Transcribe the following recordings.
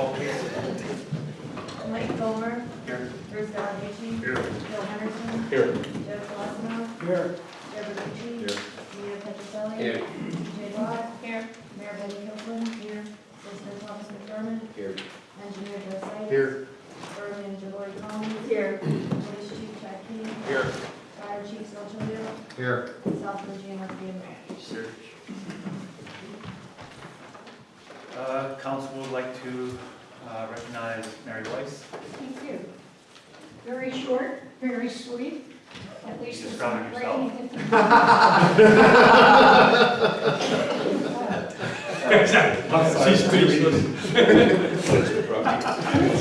call, please. Mike Gomer, Here. Bruce Valucci, Here. Bill Henderson, Here. Joe Colosimo, Here. Deborah Ducci, Here. Nina Petroselli. Here. Jay Watt. Here. Mayor Betty Hilton. Here. Solicitor Thomas McDermott. Here. Engineer Joe Sykes. Here. Borough Manager Lori Collins. Here. Police Chief Jack Key. Here. Fire Chief Phil Chilio. Here. South Virginia Marquis Mayor. Uh, Council would like to uh, recognize Mary Weiss. Thank you. Very short, very sweet. At least it's Describe not yourself. raining. Exactly. She's speechless.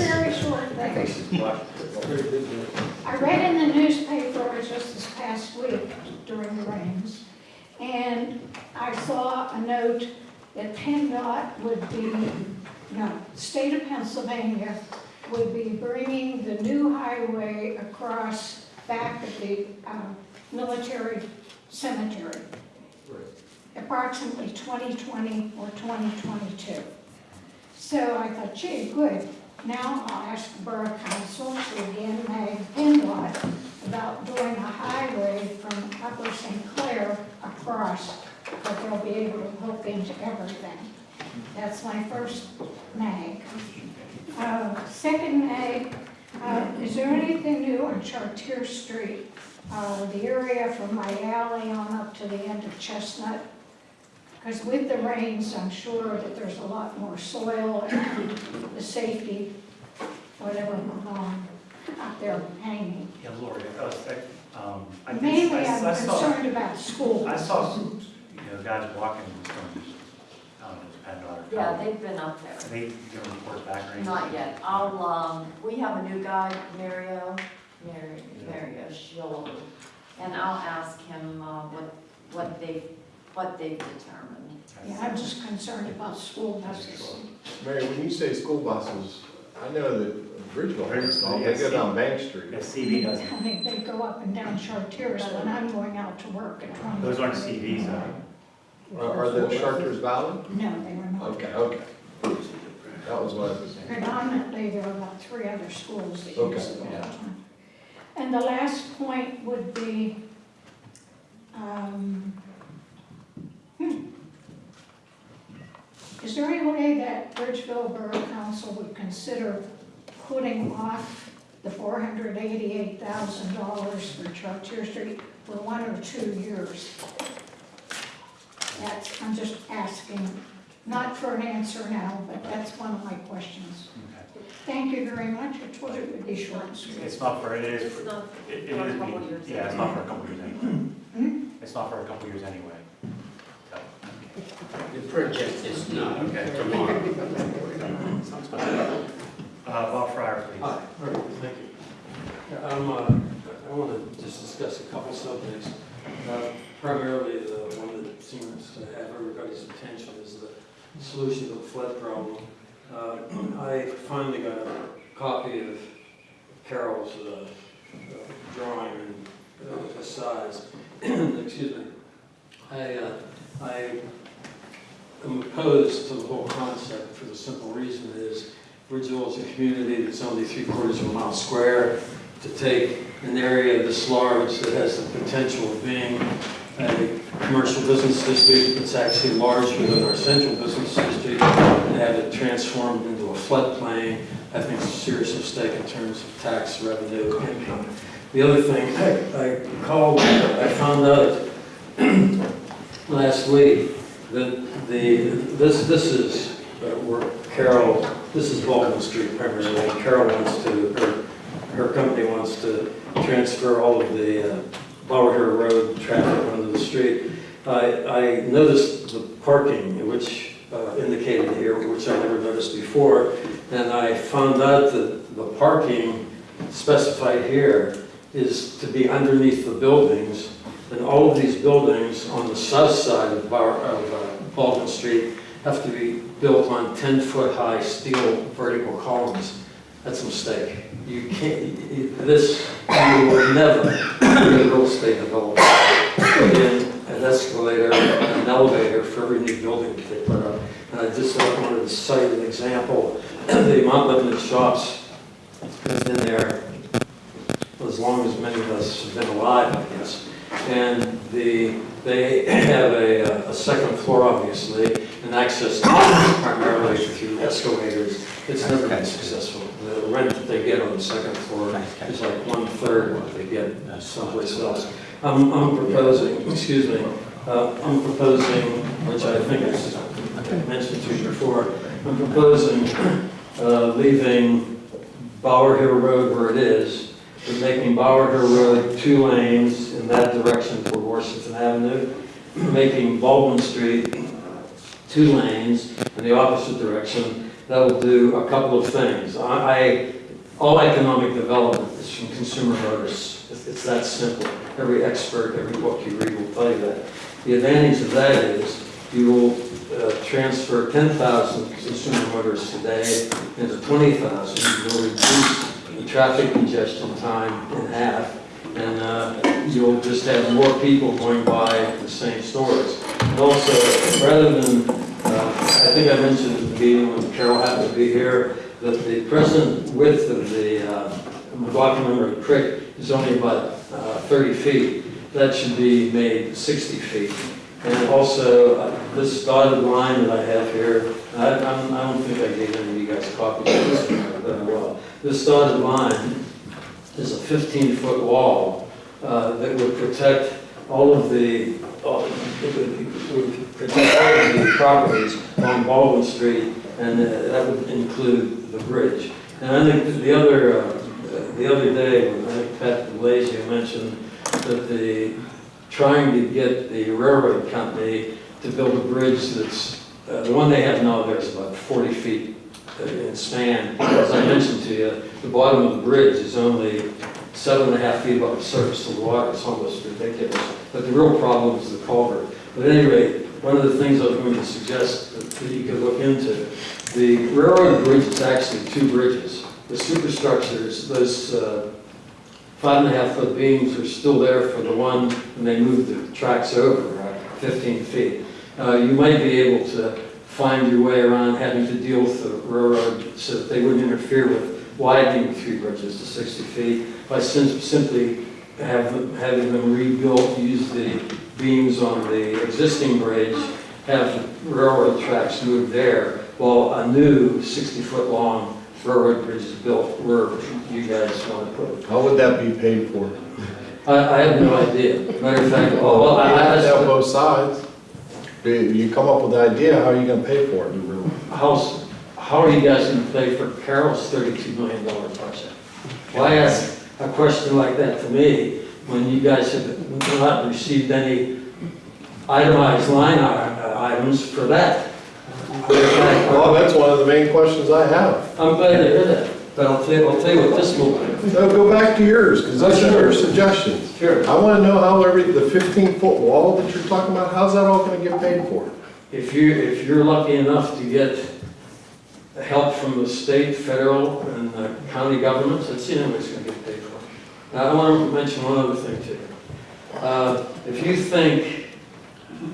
Very short thing. I read in the newspaper just this past week during the rains, and I saw a note that PennDOT would be, no, state of Pennsylvania would be bringing the new highway across back of the um, military cemetery. Approximately 2020 or 2022. So I thought, gee, good. Now I'll ask the Borough Council to again mag PennDOT about doing a highway from Upper St. Clair across, but they'll be able to hook into everything. That's my first mag. Uh, Second mag, uh, is there anything new on Chartier Street? Uh, The area from my alley on up to the end of Chestnut? Because with the rains, I'm sure that there's a lot more soil and the safety, whatever went on out there hanging. Yeah, Lori, I was, um, I did, Mainly, I I'm I saw, concerned about schools. I saw, some, you know, guys walking from, don't know, it's or. Yeah, they've been up there. They give a report back or anything? Not yet. I'll, um, we have a new guy, Mario, Mary, Mario Shillo, and I'll ask him, uh, what, what they, what they've determined. Yeah, I'm just concerned about school buses. Mary, when you say school buses, I know that Bridgeville has them, they go down Bank Street. Yeah, CV doesn't. I mean, they go up and down Chartiers when I'm going out to work at 20. Those aren't CVs, though. Are are the Charters valid? No, they were not. Okay, okay. That was what I was saying. Predominantly, there are about three other schools that Okay, use it all the yeah. time. And the last point would be, um, hmm. Is there any way that Bridgeville Borough Council would consider putting off the four hundred eighty-eight thousand dollars for Chartier Street for one or two years? That's, I'm just asking, not for an answer now, but that's one of my questions. Okay. Thank you very much. I told you it would be short and sweet. It's not for, it is, It's for- not it it for a is, couple years. yeah, it's not for a couple years anyway. Hmm? It's not for a couple years anyway. So, The project is not Okay. tomorrow. sounds good. Uh, Bob Fryer, please. Hi, very thank you. Yeah, I'm, uh, I want to just discuss a couple subjects. Uh, Primarily, the one that seems to have everybody's attention is the solution to the flood problem. Uh, I finally got a copy of Carol's uh, uh, drawing and uh, size. Excuse me. I, uh, I am opposed to the whole concept for the simple reason is Bridgeville is a community that's only three quarters of a mile square. To take an area this large that has the potential of being a commercial business district that's actually large within our central business district and have it transformed into a floodplain, I think is a serious mistake in terms of tax revenue. The other thing, I, I called, I found out last week that the, this, this is uh, where Carol, this is Baldwin Street primarily. Carol wants to, her, her company wants to transfer all of the uh, Lower Road traffic onto the street. I, I noticed the parking, which uh, indicated here, which I never noticed before, and I found out that the parking specified here is to be underneath the buildings, and all of these buildings on the south side of Bar- of, uh, Baldwin Street have to be built on 10-foot-high steel vertical columns. That's a mistake. You can't, this, you will never, be a real estate developer, in an escalator, an elevator for every new building that they put up. And I just wanted to cite an example the Mount Lebanon shops has been there as long as many of us have been alive, I guess. And the, they have a, a second floor, obviously, and access primarily through escalators. It's never been successful. The rent that they get on the second floor is like one-third what they get someplace else. I'm, I'm proposing, excuse me, uh, I'm proposing, which I think is mentioned to you before, I'm proposing uh, leaving Bower Hill Road where it is, but making Bower Hill Road two lanes in that direction toward Washington Avenue, making Baldwin Street two lanes in the opposite direction. That will do a couple of things. I, I- all economic development is from consumer notice. It's it's that simple. Every expert, every book you read will tell you that. The advantage of that is you will uh, transfer 10,000 consumer motors today into 20,000. You will reduce the traffic congestion time in half, and uh, you'll just have more people going by the same stores. And also, rather than, uh, I think I mentioned at the meeting when Carol happened to be here, that the present width of the uh, McLaughlin Creek is only about uh, 30 feet. That should be made 60 feet. And also, uh, this dotted line that I have here, I I don't think I gave any of you guys copies of this, but I will. This dotted line is a 15-foot wall uh, that would protect all of the, uh, would protect all of the properties on Baldwin Street, and uh, that would include the bridge. And I think the other, uh, the other day, I think Pat DeLazy mentioned that the, trying to get the railroad company to build a bridge that's, uh, the one they have now there is about 40 feet uh, in span. As I mentioned to you, the bottom of the bridge is only seven and a half feet above the surface of the water. It's almost ridiculous. But the real problem is the culvert. But at any rate, one of the things I was going to suggest that that you could look into, the railroad bridge is actually two bridges. The superstructures, those uh, five and a half foot beams are still there for the one when they move the tracks over, uh, 15 feet. Uh, You might be able to find your way around having to deal with the railroad so that they wouldn't interfere with widening the three bridges to 60 feet by sim- simply have, them- having them rebuilt, use the beams on the existing bridge, have the railroad tracks moved there, while a new 60-foot-long railroad bridge is built where you guys want to put it. How would that be paid for? I, I have no idea. Matter of fact, oh, well, I, I, have to have I- both sides. You- You come up with the idea, how are you gonna pay for it? how's, how are you guys gonna pay for Carol's thirty-two million dollar project? Why ask a question like that to me when you guys have not received any itemized line uh, items for that? Matter of fact, Well, that's one of the main questions I have. I'm glad to hear that, but I'll tell you, I'll tell you what this will do. No, go back to yours, because those are your suggestions. Sure. I wanna know how every, the fifteen-foot wall that you're talking about, how's that all gonna get paid for? If you, if you're lucky enough to get help from the state, federal, and uh, county governments, that's the only way it's gonna get paid for. Now, I want to mention one other thing to you. Uh, If you think,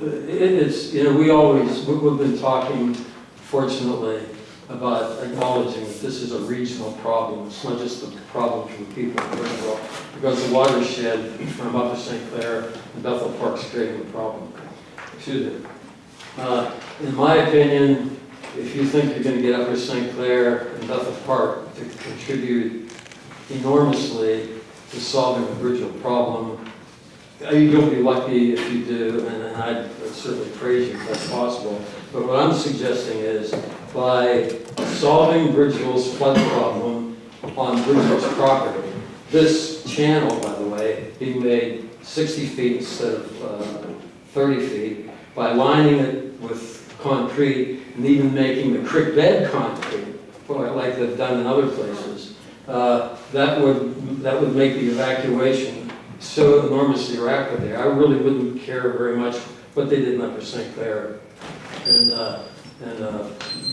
it is, you know, we always, we- we've been talking, fortunately, about acknowledging that this is a regional problem. It's not just a problem for the people of Bridgeville, because the watershed from Upper St. Clair and Bethel Park's creating the problem. Excuse me. Uh, In my opinion, if you think you're going to get Upper St. Clair and Bethel Park to contribute enormously to solving the Bridgeville problem, uh, you'll be lucky if you do, and I'd certainly praise you if that's possible. But what I'm suggesting is, by solving Bridgeville's flood problem on Bridgeville's property, this channel, by the way, being made 60 feet instead of uh, 30 feet, by lining it with concrete and even making the creek bed concrete, like they've done in other places, uh, that would, that would make the evacuation so enormously rapid there. I really wouldn't care very much what they did in Upper St. Clair and, uh, and uh,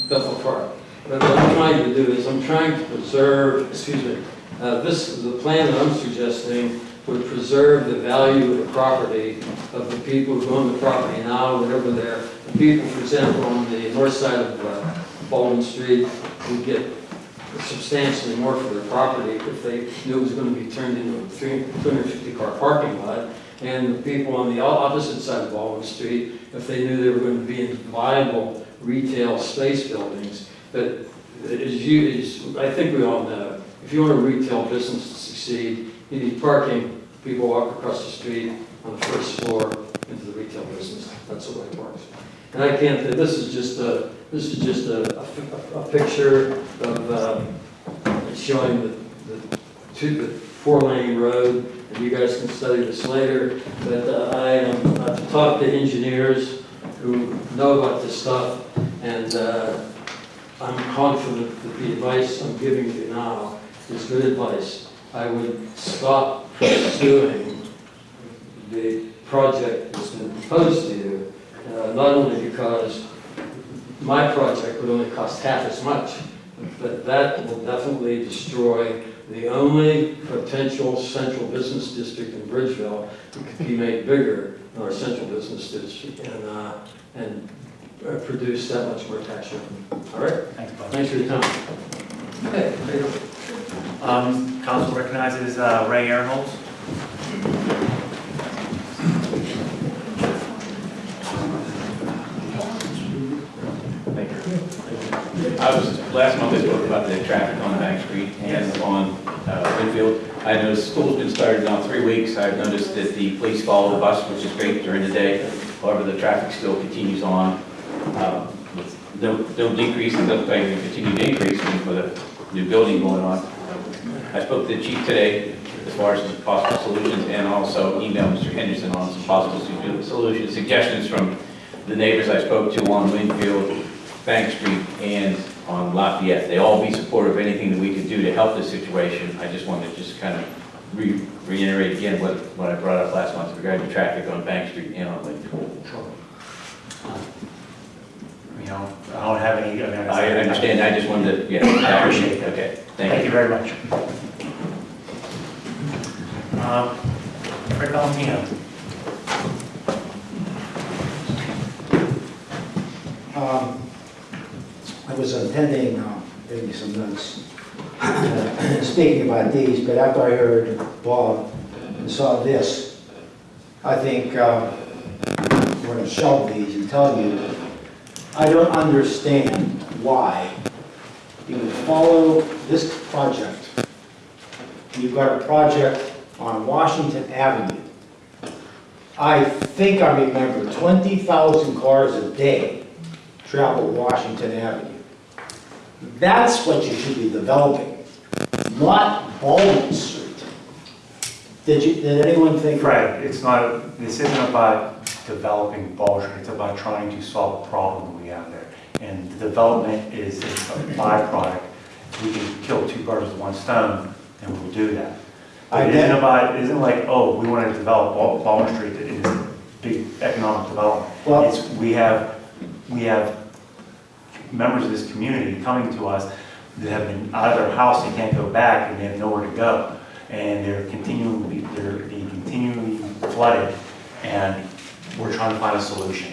Bethel Park. But what I'm trying to do is, I'm trying to preserve, excuse me, uh, this, the plan that I'm suggesting would preserve the value of the property of the people who own the property now, whatever they're, the people, for example, on the north side of uh, Baldwin Street would get substantially more for their property if they knew it was gonna be turned into a three hundred fifty car parking lot. And the people on the opposite side of Baldwin Street, if they knew they were gonna be in viable retail space buildings. But as you, as, I think we all know, if you want a retail business to succeed, you need parking, people walk across the street on the first floor into the retail business. That's the way it works. And I can't, this is just a, this is just a, a a picture of, um, showing the, the two, the four-lane road, and you guys can study this later, but uh, I, um, I've talked to engineers who know about this stuff, and, uh, I'm confident that the advice I'm giving you now is good advice. I would stop pursuing the project that's been proposed to you, uh, not only because my project would only cost half as much, but that will definitely destroy the only potential central business district in Bridgeville that could be made bigger than our central business district and, uh, and uh, produce that much more tax revenue. All right? Thanks, Bob. Thanks for your time. Okay, there you go. Um, council recognizes uh, Ray Aaronholz. Thank you. I was, last month I spoke about the traffic on Bank Street and on uh, Winfield. I noticed school's been started now three weeks. I've noticed that the police follow the bus, which is great during the day. However, the traffic still continues on. um, with No, no decrease, it doesn't like it continue to increase with the new building going on. I spoke to the chief today as far as possible solutions and also emailed Mr. Henderson on some possible solutions, suggestions from the neighbors I spoke to on Winfield, Bank Street, and on Lafayette. They all be supportive of anything that we could do to help this situation. I just wanted to just kind of re- reiterate again what, what I brought up last month regarding traffic on Bank Street and on Lake Winfield. You know, I don't have any. mean, I understand, I just wanted to, yeah. I appreciate that. Okay, Thank thank you you. very much. Um, Fred Valentino. Um, I was intending, uh, maybe some notes, uh, speaking about these, but after I heard Bob and saw this, I think uh, we're going to shelve these and tell you, I don't understand why you would follow this project. You've got a project on Washington Avenue. I think I remember 20,000 cars a day travel Washington Avenue. That's what you should be developing, not Baldwin Street. Did you, did anyone think? Right, it's not, this isn't about developing Baldwin, Street, it's about trying to solve a problem we have there. And the development is a byproduct. We can kill two birds with one stone, and we'll do that. I It isn't about, it isn't like, oh, we want to develop Bal- Baldwin Street, it is big economic development. Well- It's, we have, we have members of this community coming to us that have been out of their house, they can't go back, and they have nowhere to go. And they're be- they're being continually flooded, and we're trying to find a solution.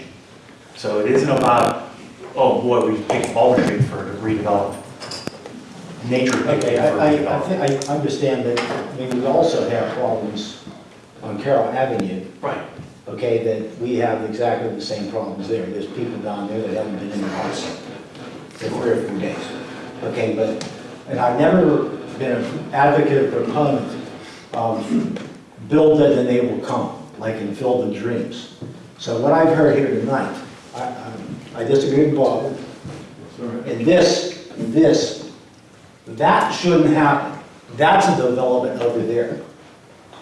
So it isn't about, oh boy, we picked Baldwin Street for redevelopment. Nature Okay, I, I, I think, I understand that, I mean, we also have problems on Carroll Avenue, Right. okay, that we have exactly the same problems there. There's people down there that haven't been in the house for three or four days. Okay, but, and I've never been an advocate or proponent of build it and they will come, like in Field of Dreams. So what I've heard here tonight, I, I- I disagree with Bob. In this, this, that shouldn't happen. That's a development over there.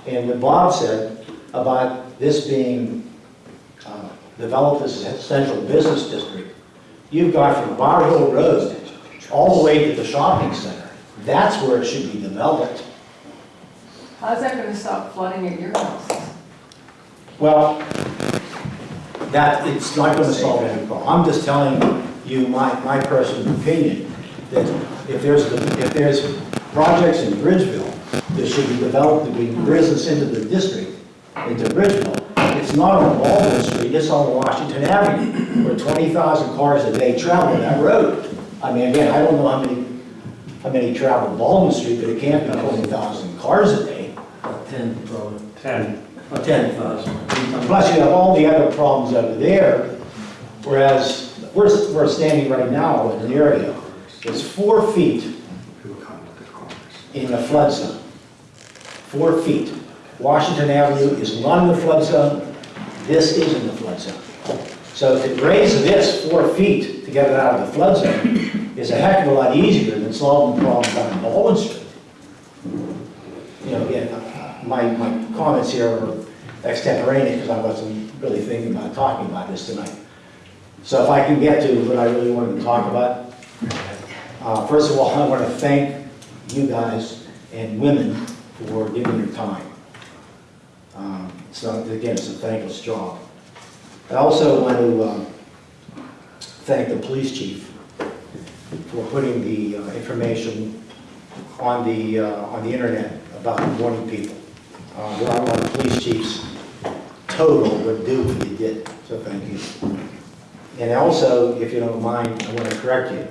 And what Bob said about this being uh, developed as a central business district, you've got from Bower Hill Road all the way to the shopping center. That's where it should be developed. How's that gonna stop flooding at your house? Well, that, it's not gonna solve any problem. I'm just telling you my, my personal opinion, that if there's, if there's projects in Bridgeville that should be developed to bring business into the district, into Bridgeville, it's not on Baldwin Street, it's on Washington Avenue, where twenty thousand cars a day travel that road. I mean, again, I don't know how many, how many travel Baldwin Street, but it can't be twenty thousand cars a day. About ten, probably. Ten. Ten thousand. Plus you have all the other problems over there, whereas we're, we're standing right now in an area that's four feet in the flood zone. Four feet. Washington Avenue is not in the flood zone, this is in the flood zone. So to raise this four feet to get it out of the flood zone is a heck of a lot easier than solving the problem down in Baldwin Street. You know, again, my, my comments here are extemporaneous because I wasn't really thinking about talking about this tonight. So if I can get to what I really wanted to talk about, uh, first of all, I want to thank you guys and women for giving your time. So again, it's a thankless job. I also want to um, thank the police chief for putting the uh, information on the, uh, on the internet about warning people. Uh, There are a lot of police chiefs total would do what you did, so thank you. And also, if you don't mind, I want to correct you.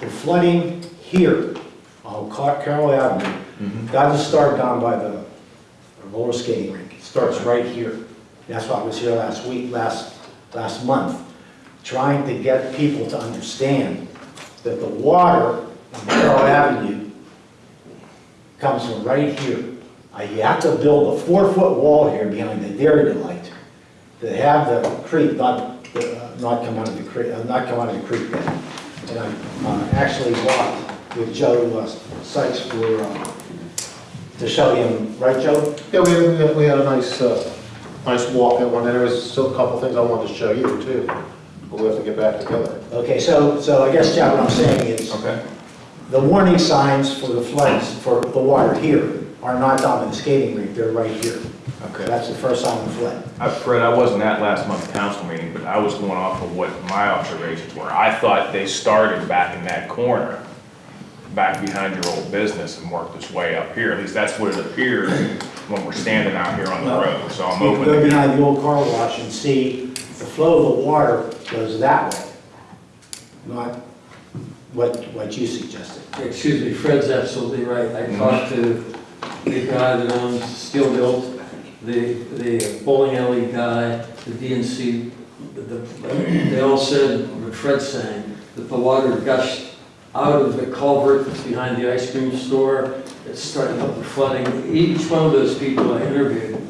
The flooding here on Carroll Avenue doesn't start down by the roller skating rink. It starts right here. That's why I was here last week, last, last month, trying to get people to understand that the water on Carroll Avenue comes from right here. You have to build a four-foot wall here behind the dairy delight to have the creek not, uh, not come out of the creek, uh, not come out of the creek bed. And I uh, actually walked with Joe uh, Sykes for, uh, to show him, right, Joe? Yeah, we had, we had- we had a nice, uh, nice walk that one, and there was still a couple things I wanted to show you too, but we have to get back together. Okay, so, so I guess, Chad, what I'm saying is, Okay. the warning signs for the floods, for the water here, are not down in the skating rink, they're right here. Okay. That's the first sign of flood. Uh, Fred, I wasn't at last month's council meeting, but I was going off of what my observations were. I thought they started back in that corner, back behind your old business and worked its way up here. At least that's what it appeared when we're standing out here on the road. So I'm You open go to behind the old car wash and see the flow of the water goes that way, not what, what you suggested. Excuse me, Fred's absolutely right. I mm-hmm. talked to the guy that owns Steel Built, the, the bowling alley guy, the DNC. the- They all said, what Fred's saying, that the water gushed out of the culvert that's behind the ice cream store. It started up the flooding. Each one of those people I interviewed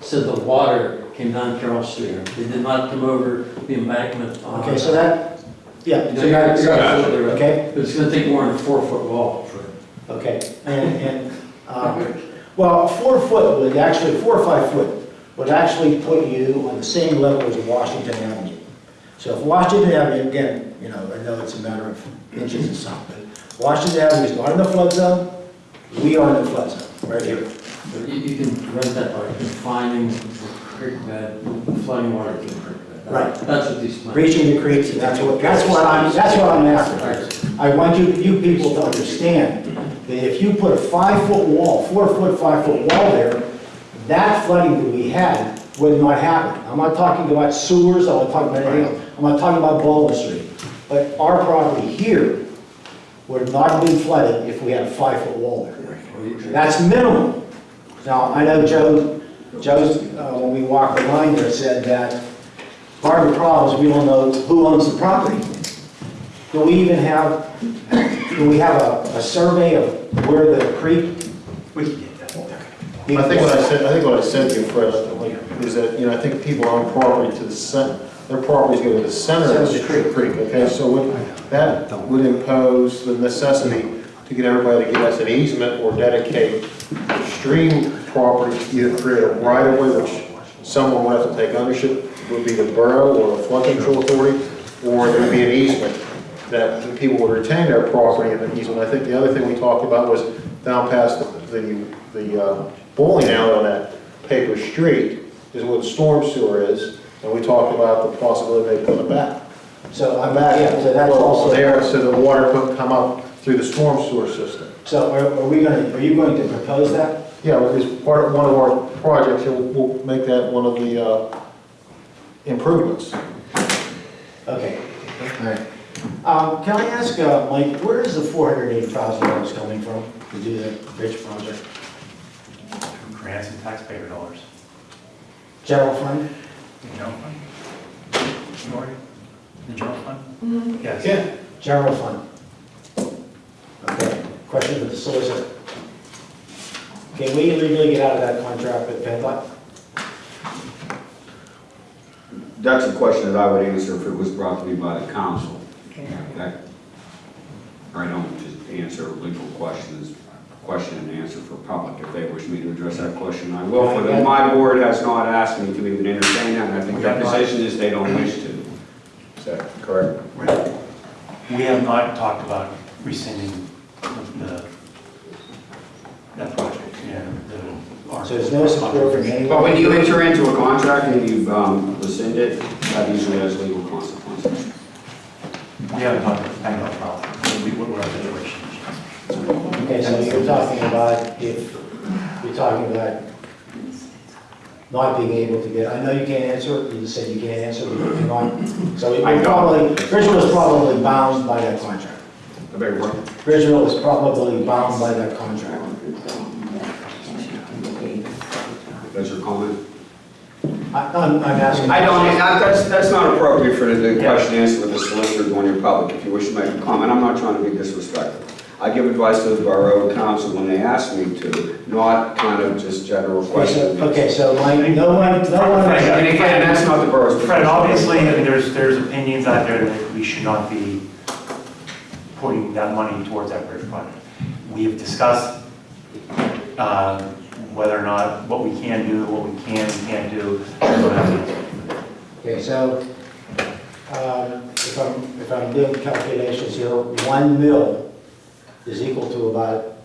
said the water came down Carroll Street. They did not come over the embankment on. Okay, so that, yeah, You so you're that's, you're absolutely right. okay, But it's gonna take more than a four-foot wall for okay. And, and, uh, well, four foot would actually, four or five foot would actually put you on the same level as Washington Avenue. So if Washington Avenue, again, you know, I know it's a matter of inches and something, but Washington Avenue is not in the flood zone, we are in the flood zone, right here. But You, you can rent that by confining the creek bed, flooding water to the creek bed. Right. That's what these plans. Reaching the creeks, and that's what, that's what I'm, that's what I'm after. I want you, you people to understand that if you put a five-foot wall, four-foot, five-foot wall there, that flooding that we had would not happen. I'm not talking about sewers, I'm not talking about anything else. I'm not talking about Baldwin Street. But our property here would not have been flooded if we had a five-foot wall there. That's minimum. Now, I know Joe, Joe's, uh, when we walked the line there, said that part of the problem is we don't know who owns the property. Do we even have, do we have a, a survey of where the creek? We can get that. I think what I said, I think what I said to you, Fred, is that, you know, I think people own property to the center, their properties go to the center of the creek, okay? So what, that would impose the necessity to get everybody to give us an easement or dedicate stream property, either create a right of way, which someone would have to take ownership, would be the borough or the flood control authority, or there would be an easement that people would retain their property in the easement. I think the other thing we talked about was down past the, the, the uh, bowling alley on that paper street is where the storm sewer is, and we talked about the possibility of they put it back. So I'm back, yeah, so that's Well, also, There, so the water couldn't come up through the storm sewer system. so are are we gonna, are you going to propose that? Yeah, well, it's part of, one of our projects, we'll, we'll make that one of the, uh, improvements. Okay, all right. Um, can I ask, uh, Mike, where is the four hundred eighty thousand dollars coming from to do the bridge project? Grants and taxpayer dollars. General fund? The general fund? Lori? The general fund? Mm-hmm. Yes. Yeah. General fund. Okay, question for the solicitor. Can we legally get out of that contract with PennDOT? That's a question that I would answer if it was brought to me by the council. That- I don't just answer legal questions, question and answer for public. If they wish me to address that question, I will. For them, my board has not asked me to even entertain that, and I think their position is they don't wish to. Is that correct? We have not talked about rescinding the, that project, yeah, the. So there's no support from anyone? But when you enter into a contract and you've um, rescinded, that usually has legal consequences. We haven't talked about, I know, about, we, what our situation is. You're talking about if, you're talking about not being able to get, I know you can't answer, it. you just said you can't answer, but you're not, so it I know. probably, Bridgeville is probably bound by that contract. I beg your pardon? Bridgeville is probably bound by that contract. That's your comment? I, I'm, I'm asking. I don't, I- that's, that's not appropriate for the question and answer with the solicitor going in public. If you wish to make a comment, I'm not trying to be disrespectful. I give advice to the borough council when they ask me to, not kind of just general Okay, so- questions. Okay, so Mike, no one, no one. And again, that's not the borough's. Fred, obviously, I mean, there's, there's opinions out there that we should not be putting that money towards that bridge project. We have discussed, uh, whether or not, what we can do, what we can and can't do. Okay, so, um, if I'm, if I'm doing calculations here, one mil is equal to about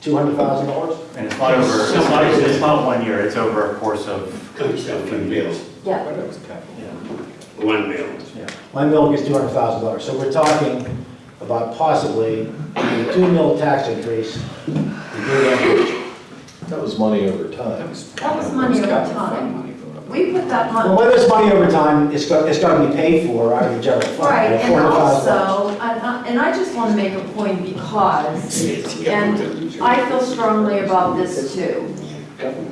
two hundred thousand dollars? And it's not over, it's not, it's not one year, it's over a course of Comes down from bills. Yeah, Yeah. One bill. Yeah, one mil is two hundred thousand dollars, so we're talking about possibly a two mil tax increase to do that. That was money over time. that was money over time. We put that money. Well, money, whether it's money over time, it's got, it's got to be paid for out of the general fund. right, and $400,000. also, I- and I just want to make a point because, and I feel strongly about this too,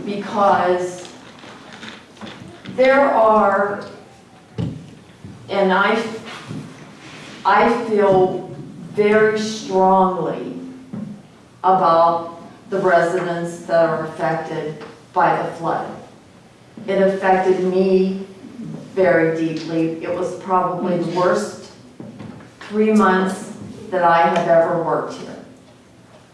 because there are, and I, I feel very strongly about the residents that are affected by the flood. It affected me very deeply. It was probably the worst three months that I have ever worked here.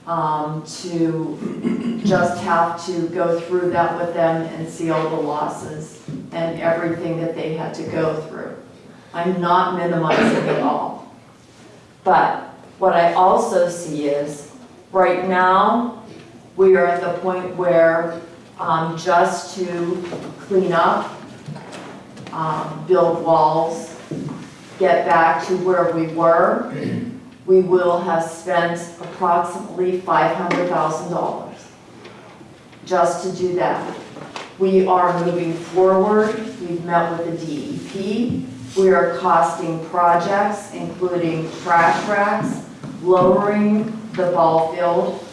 Um, to just have to go through that with them and see all the losses and everything that they had to go through. I'm not minimizing at all. But what I also see is, right now, we are at the point where, um, just to clean up, um, build walls, get back to where we were, we will have spent approximately five hundred thousand dollars just to do that. We are moving forward, we've met with the DEP, we are costing projects, including trash racks, lowering the ball field,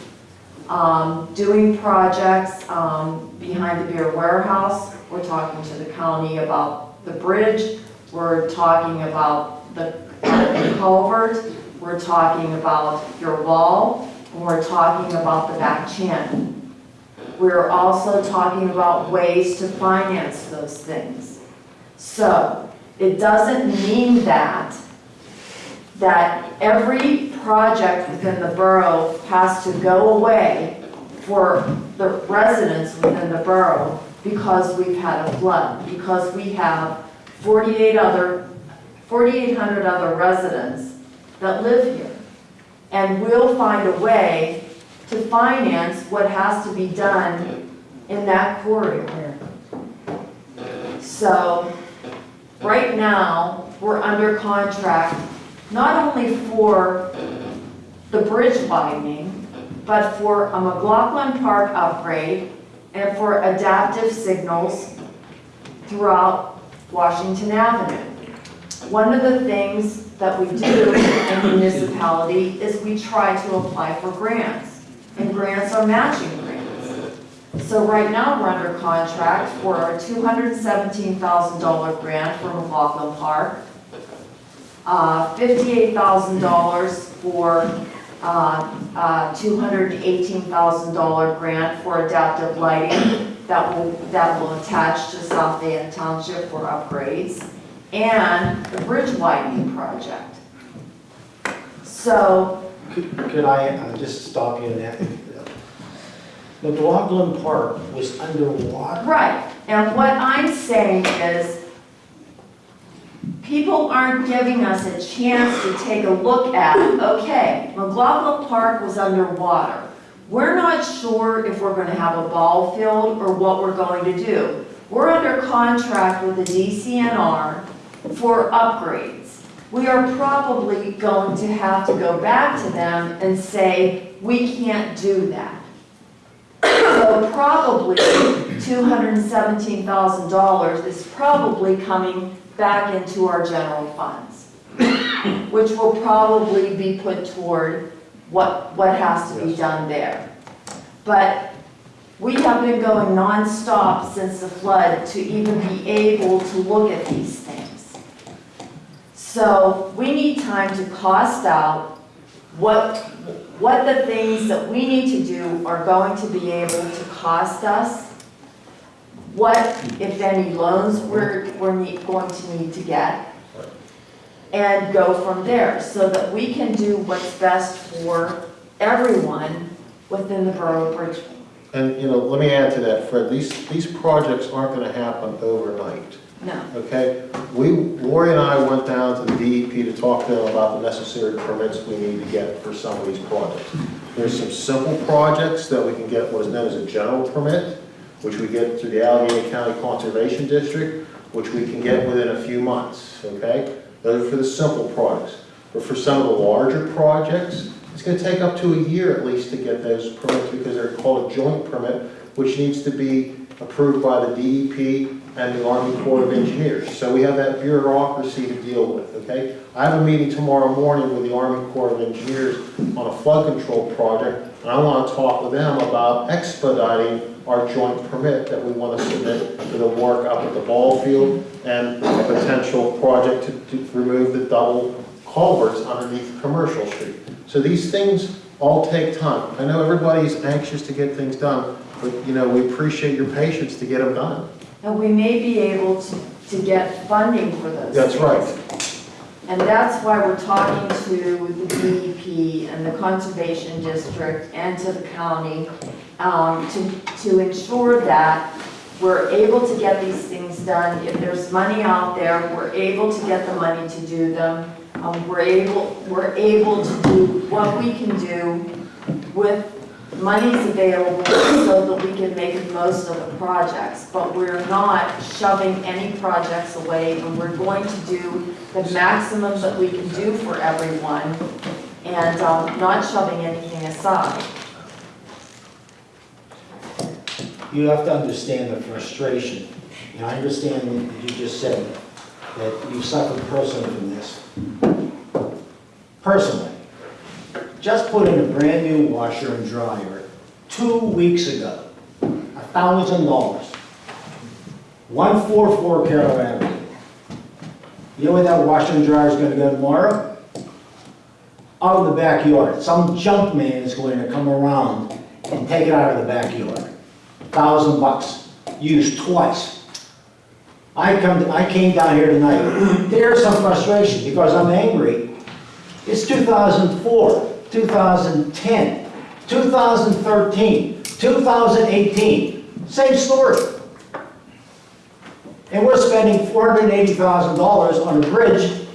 um, doing projects, um, behind the beer warehouse. We're talking to the county about the bridge. We're talking about the culvert. We're talking about your wall. And we're talking about the back channel. We're also talking about ways to finance those things. So, it doesn't mean that that every project within the borough has to go away for the residents within the borough because we've had a flood, because we have 48 other, 4,800 other residents that live here. And we'll find a way to finance what has to be done in that corridor. So, right now, we're under contract not only for the bridge widening, but for a McLaughlin Park upgrade and for adaptive signals throughout Washington Avenue. one of the things that we do in the municipality is we try to apply for grants. And grants are matching grants. So right now, we're under contract for a $217,000 grant for McLaughlin Park. Uh, $58,000 for $218,000 grant for adaptive lighting that will, that will attach to South Fayette Township for upgrades, and the bridge widening project. So, Could could I uh, just stop you in that? McLaughlin Park was underwater. right, and what I'm saying is, people aren't giving us a chance to take a look at, okay, McLaughlin Park was underwater. We're not sure if we're gonna have a ball field or what we're going to do. We're under contract with the DCNR for upgrades. We are probably going to have to go back to them and say, we can't do that. So probably $217,000 is probably coming back into our general funds, which will probably be put toward what, what has to be done there. But we have been going nonstop since the flood to even be able to look at these things. So we need time to cost out what, what the things that we need to do are going to be able to cost us, what, if any, loans we're, we're need- going to need to get, and go from there, so that we can do what's best for everyone within the borough of Bridgeville. And, you know, let me add to that, Fred, these, these projects aren't gonna happen overnight, No, okay? We, Lori and I went down to the DEP to talk to them about the necessary permits we need to get for some of these projects. There's some simple projects that we can get what is known as a general permit, which we get through the Allegheny County Conservation District, which we can get within a few months, okay? Those are for the simple projects. But for some of the larger projects, it's gonna take up to a year at least to get those permits because they're called a joint permit, which needs to be approved by the DEP and the Army Corps of Engineers. So we have that bureaucracy to deal with, okay? I have a meeting tomorrow morning with the Army Corps of Engineers on a flood control project, and I wanna talk with them about expediting our joint permit that we wanna submit for the work up at the ball field and a potential project to, to remove the double culverts underneath Commercial Street. So these things all take time. I know everybody's anxious to get things done, but, you know, we appreciate your patience to get them done. and we may be able to, to get funding for those That's things. right. And that's why we're talking to the DEP and the Conservation District and to the county um, to, to ensure that we're able to get these things done. If there's money out there, we're able to get the money to do them. Um, We're able, we're able to do what we can do with monies available so that we can make the most of the projects. But we're not shoving any projects away, and we're going to do the maximum that we can do for everyone, and um, not shoving anything aside. You have to understand the frustration, and I understand what you just said, that you suffered personally from this. Personally, just put in a brand-new washer and dryer two weeks ago, a thousand dollars. One four four Carroll Avenue. You know where that washer and dryer is gonna go tomorrow? Out of the backyard. Some junk man is going to come around and take it out of the backyard A thousand bucks, used twice. I come, I came down here tonight, there's some frustration because I'm angry. It's 2004, 2010, 2013, 2018, same story. And we're spending $480,000 on a bridge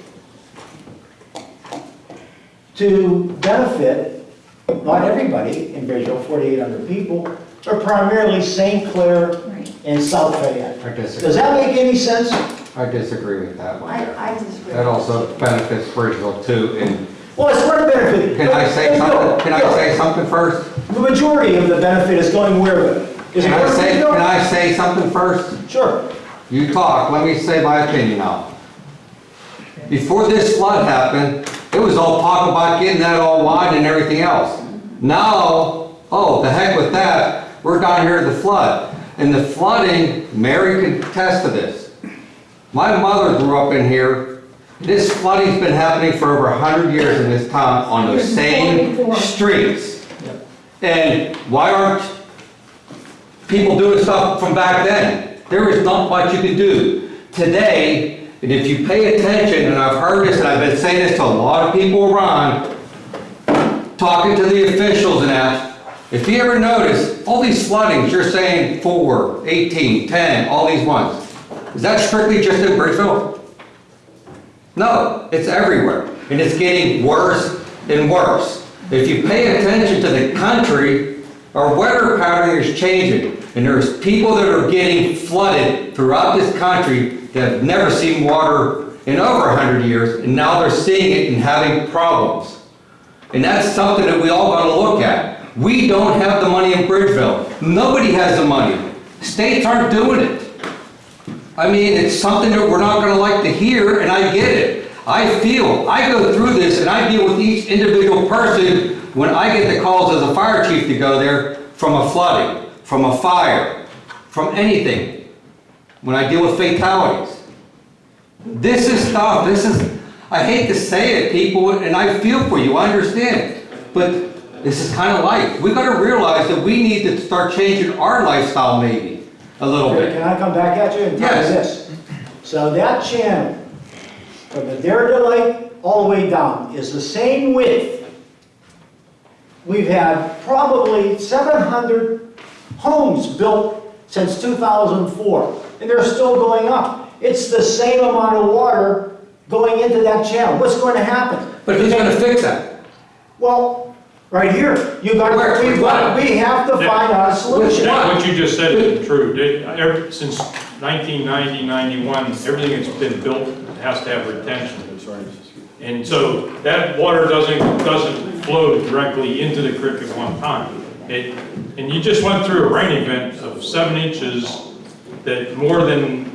to benefit, not everybody in Bridgeville, 4,800 people, but primarily St. Clair and South Fayette. I Does that make any sense? I disagree with that one. I, I disagree. That also benefits Bridgeville too, and Well, it's for the benefit. can I say something, can I say something first? The majority of the benefit is going where? Is Can I where say, can I say something first? Sure. You talk, let me say my opinion now. before this flood happened, it was all talk about getting that all wide and everything else. Now, oh, the heck with that, we're down here at the flood. And the flooding, Mary can attest to this. My mother grew up in here. This flooding's been happening for over 100 years in this town on those same 44. streets. And why aren't people doing stuff from back then? There is not much you can do. Today, and if you pay attention, and I've heard this, and I've been saying this to a lot of people around, talking to the officials and that, if you ever notice, all these floodings, you're saying four, 18, 10, all these ones. Is that strictly just in Bridgeville? No, it's everywhere, and it's getting worse and worse. If you pay attention to the country, our weather pattern is changing, and there's people that are getting flooded throughout this country that have never seen water in over 100 years, and now they're seeing it and having problems. And that's something that we all gotta look at. We don't have the money in Bridgeville. Nobody has the money. States aren't doing it. I mean, it's something that we're not gonna like to hear, and I get it. I feel, I go through this, and I deal with each individual person when I get the calls as a fire chief to go there from a flooding, from a fire, from anything. When I deal with fatalities. This is stuff, this is, I hate to say it, people, and I feel for you, I understand. But this is kind of life. We've gotta realize that we need to start changing our lifestyle maybe, a little bit. Can I come back at you and tell you Yes. this? So that channel, from the Dare Lake all the way down, is the same width. We've had probably 700 homes built since 2004, and they're still going up. It's the same amount of water going into that channel. What's going to happen? But who's gonna fix that? Well, right here, you got, Where? we've got, we have to find out a solution. What? What you just said is true. Did- ever- Since 1990, 91, everything that's been built has to have retention. And so that water doesn't, doesn't flow directly into the creek at one time. It, and you just went through a rain event of seven inches that more than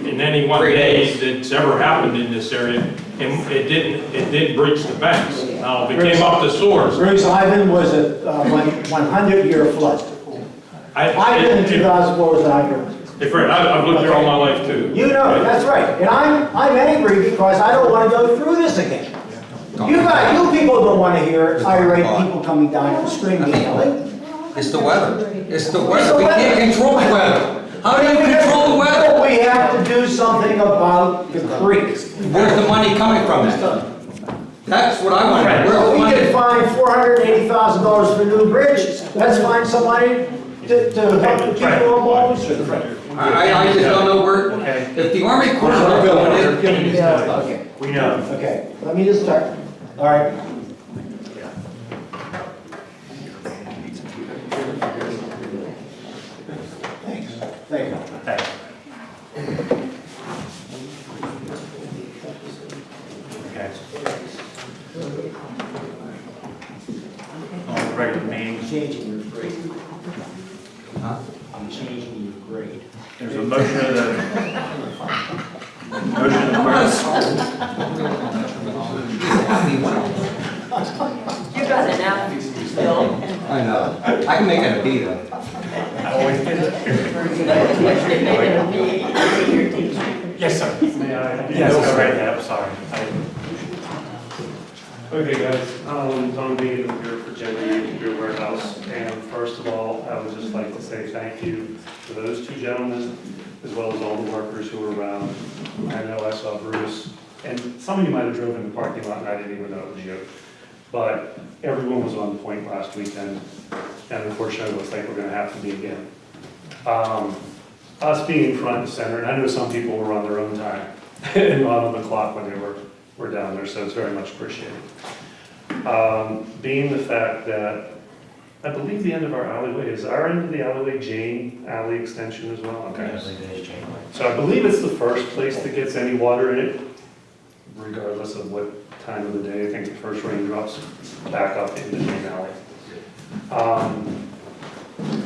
in any one Three day days. that's ever happened in this area. And it didn't, it did breach the banks. Now, if it came up to source, Bruce Ivan was a uh, 100-year flood. I, Ivan in if, 2004 was a 100. if, Fred, I- I've lived here all my life too. You know, that's right. And I'm, I'm angry because I don't want to go through this again. You guys, you people don't want to hear irate people coming down and screaming and yelling. It's the weather. It's the It's weather. the We can't control the weather. How do you control the weather? We have to do something about the creek. Where's the money coming from then? That's what I want to know. Where's the We can find four hundred and eighty thousand dollars for a new bridge. Let's find somebody to, to help the people involved. I, I just don't know where, Okay. if the Army Corps is not doing it, We know. okay, let me just start. All right. Thanks, thank you. Thanks. Okay. On the regular meeting, Changing your grade. Huh? I'm changing your grade. there's a motion of the, motion of the. You got an F still. I know. I can make it a B though. I always did. Yes, sir. May I? Yes, go right ahead, sorry. Okay, guys, um, Tom Bean, I'm here for Jenny Beer Warehouse, and first of all, I would just like to say thank you to those two gentlemen, as well as all the workers who were around. I know I saw Bruce, and some of you might have driven in the parking lot, and I didn't even know it was you. But everyone was on point last weekend, and unfortunately, it looks like we're gonna have to be again. Um, us being front and center, and I know some people were on their own time, and on the clock when they were, were down there, so it's very much appreciated. Um, being the fact that, I believe the end of our alleyway, is our end of the alleyway Jane Alley Extension as well? Okay. So I believe it's the first place that gets any water in it, regardless of what time of the day. I think the first rain drops back up into Jane Alley. Um,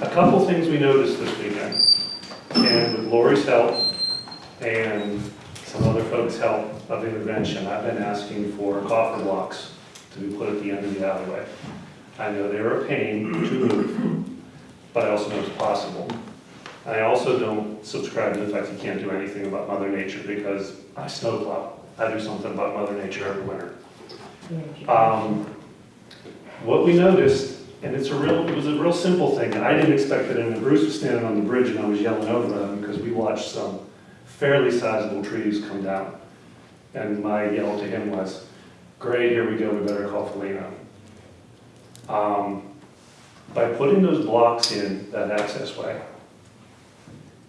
A couple things we noticed this weekend, and with Lori's help and some other folks' help of intervention, I've been asking for coffer blocks to be put at the end of the alleyway. I know they're a pain to move, but I also know it's possible. I also don't subscribe to the fact you can't do anything about Mother Nature because I snowplow. I do something about Mother Nature every winter. Um, What we noticed, and it's a real, it was a real simple thing, I didn't expect it, and Bruce was standing on the bridge and I was yelling over them because we watched some fairly sizable trees come down. And my yell to him was, great, here we go, we better call Felina. Um, By putting those blocks in that access way,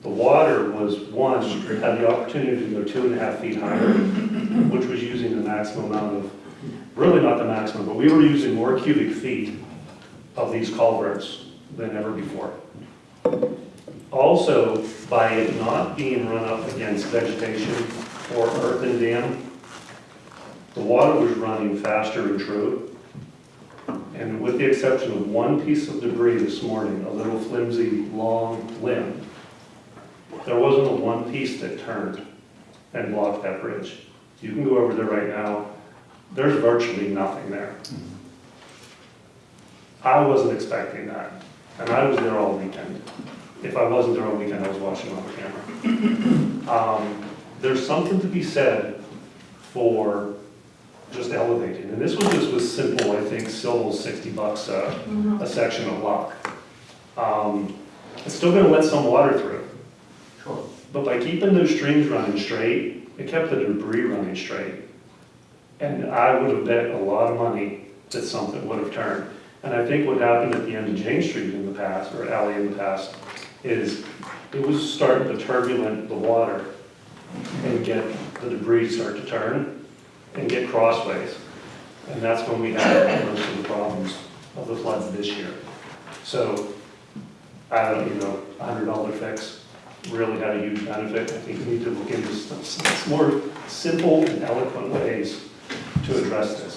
the water was, one, had the opportunity to go two and a half feet higher, which was using the maximum amount of, really not the maximum, but we were using more cubic feet of these culverts than ever before. Also, by it not being run up against vegetation or earthen dam, the water was running faster and true. And with the exception of one piece of debris this morning, a little flimsy, long limb, there wasn't a one piece that turned and blocked that bridge. You can go over there right now, there's virtually nothing there. Mm-hmm. I wasn't expecting that, and I was there all weekend. If I wasn't there all weekend, I was watching on the camera. Um, There's something to be said for just elevating, and this was just was simple, I think, still sixty bucks a, a section of block. Um, It's still gonna let some water through. Sure. But by keeping those streams running straight, it kept the debris running straight. And I would have bet a lot of money that something would have turned. And I think what happened at the end of James Street in the past, or alley in the past, is it was starting to turbulent the water and get the debris start to turn and get crossways. And that's when we had most of the problems of the floods this year. So, I don't, you know, a hundred dollar fix really had a huge benefit. I think we need to look into some more simple and eloquent ways to address this.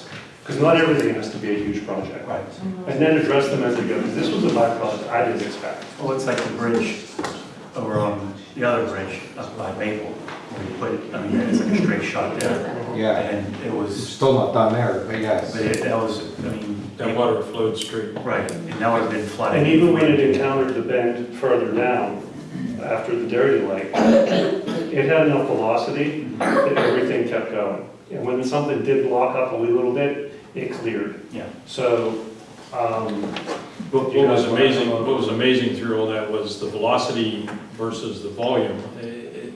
Because not everything has to be a huge project. Right. And then address them as they go, because this was a byproduct I didn't expect. Well, it's like the bridge over on the other bridge up by Maple, where you put it, I mean, it's like a straight shot there. Yeah, And it was, still not done there, but yes. but it, that was, I mean. That water flowed straight. Right, and now it's been flooded. And even when it encountered the bend further down, after the dairy lake, it had enough velocity that everything kept going. And when something did block up a wee little bit, it cleared. Yeah. So, um, What what was amazing, what was amazing through all that was the velocity versus the volume. It- it-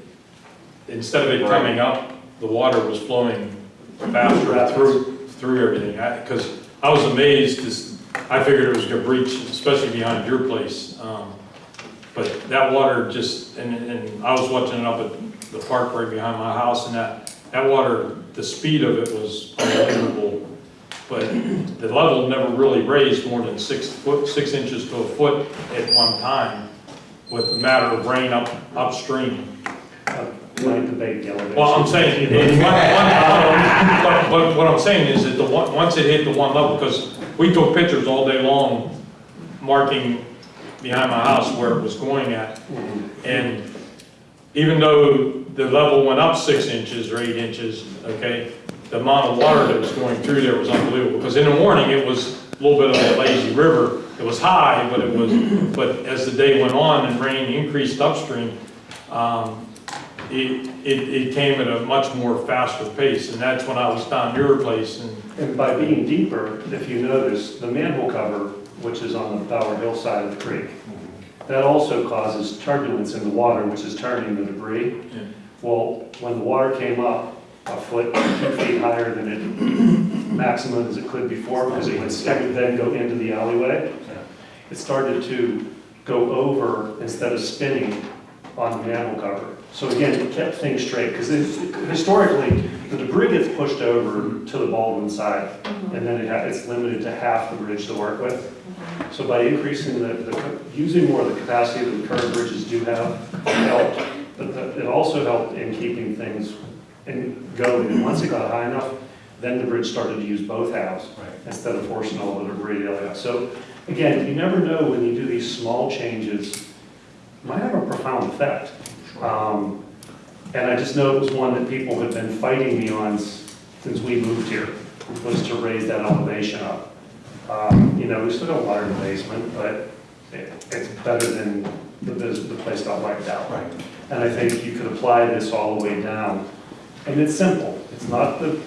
Instead of it coming up, the water was flowing faster through, through everything. Because I was amazed, because I figured it was gonna breach, especially behind your place. Um, But that water just, and, and I was watching it up at the park right behind my house, and that, that water, the speed of it was unbelievable. But the level never really raised more than six foot, six inches to a foot at one time with a matter of rain up, upstream. might debate the elevation. Well, I'm saying, it- one- one- but, but what I'm saying is that the one, once it hit the one level, because we took pictures all day long marking behind my house where it was going at. Mm-hmm. And even though the level went up six inches or eight inches, okay, the amount of water that was going through there was unbelievable. Because in the morning, it was a little bit of a lazy river. It was high, but it was, but as the day went on and rain increased upstream, um, it, it, it came at a much more faster pace. And that's when I was down your place and And by being deeper, if you notice, the manhole cover, which is on the Bower Hill side of the creek, that also causes turbulence in the water, which is turning the debris. Yeah. Well, when the water came up a foot, two feet higher than it maximum as it could before, because it would then go into the alleyway, it started to go over instead of spinning on the manhole cover. So again, it kept things straight, because historically, the debris gets pushed over to the Baldwin side, mm-hmm. and then it ha it's limited to half the bridge to work with. So by increasing the, the, using more of the capacity that the current bridges do have, helped, but the- it also helped in keeping things in go And once it got high enough, then the bridge started to use both halves right. instead of forcing all the debris the other half. So again, you never know when you do these small changes, might have a profound effect. Um, And I just know it was one that people had been fighting me on since we moved here, was to raise that elevation up. Um, You know, we still got water in the basement, but it- it's better than the, the place got wiped out. Right. And I think you could apply this all the way down. And it's simple, it's not the,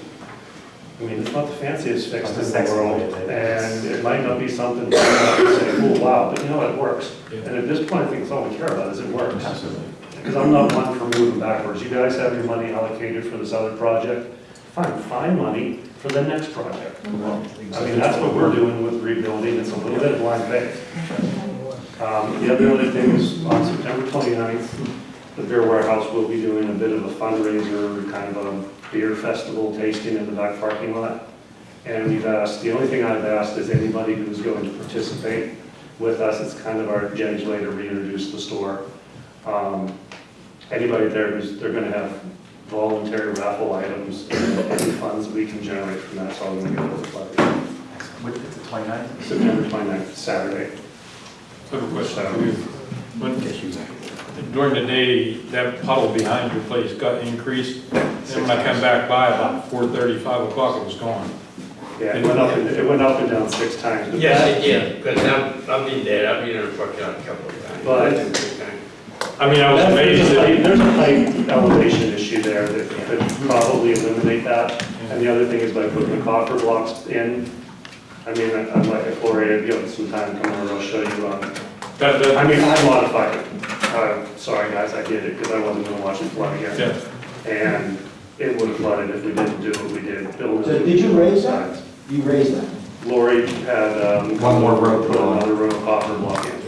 I mean, it's not the fanciest fix in the the world. And it might not be something that you say, oh, wow, but you know, it works. Yeah. And at this point, I think it's all we care about is it works. Absolutely. Because I'm not one for moving backwards. You guys have your money allocated for this other project. Fine, find money for the next project. I mean, that's what we're doing with rebuilding. It's a little bit of blind faith. Um, The other other thing is on September 29th, the Beer Warehouse will be doing a bit of a fundraiser, kind of a beer festival tasting in the back parking lot. And we've asked, the only thing I've asked is anybody who's going to participate with us, it's kind of our Jenny's way to reintroduce the store. Um, Anybody there who's, they're gonna have voluntary raffle items, any funds we can generate from that, so I'm gonna go with the flood. With the 29th? September 29th, Saturday. I have a question for you. When, during the day, that puddle behind your place got increased, then when I come back by about 4:30, 5 o'clock, it was gone. Yeah, it went up, and- it went up and down six times. but Yes, that- it did, because I've, I've been there, I've been in the parking lot a couple of times. But- I mean, I was That's- amazed There's a height- that, there's a height elevation issue there that could probably eliminate that. And the other thing is by putting the coffer blocks in, I mean, I- I'd like, if Gloria, if you have some time, come over, I'll show you, um, that, I that, mean, I modified it. Uh, Sorry, guys, I did it because I wasn't gonna watch it flood again. yeah, And it would have flooded if we didn't do what we did. Build So did you raise that? You raised that? Lori had, um. One more row put on. Another row of copper block in.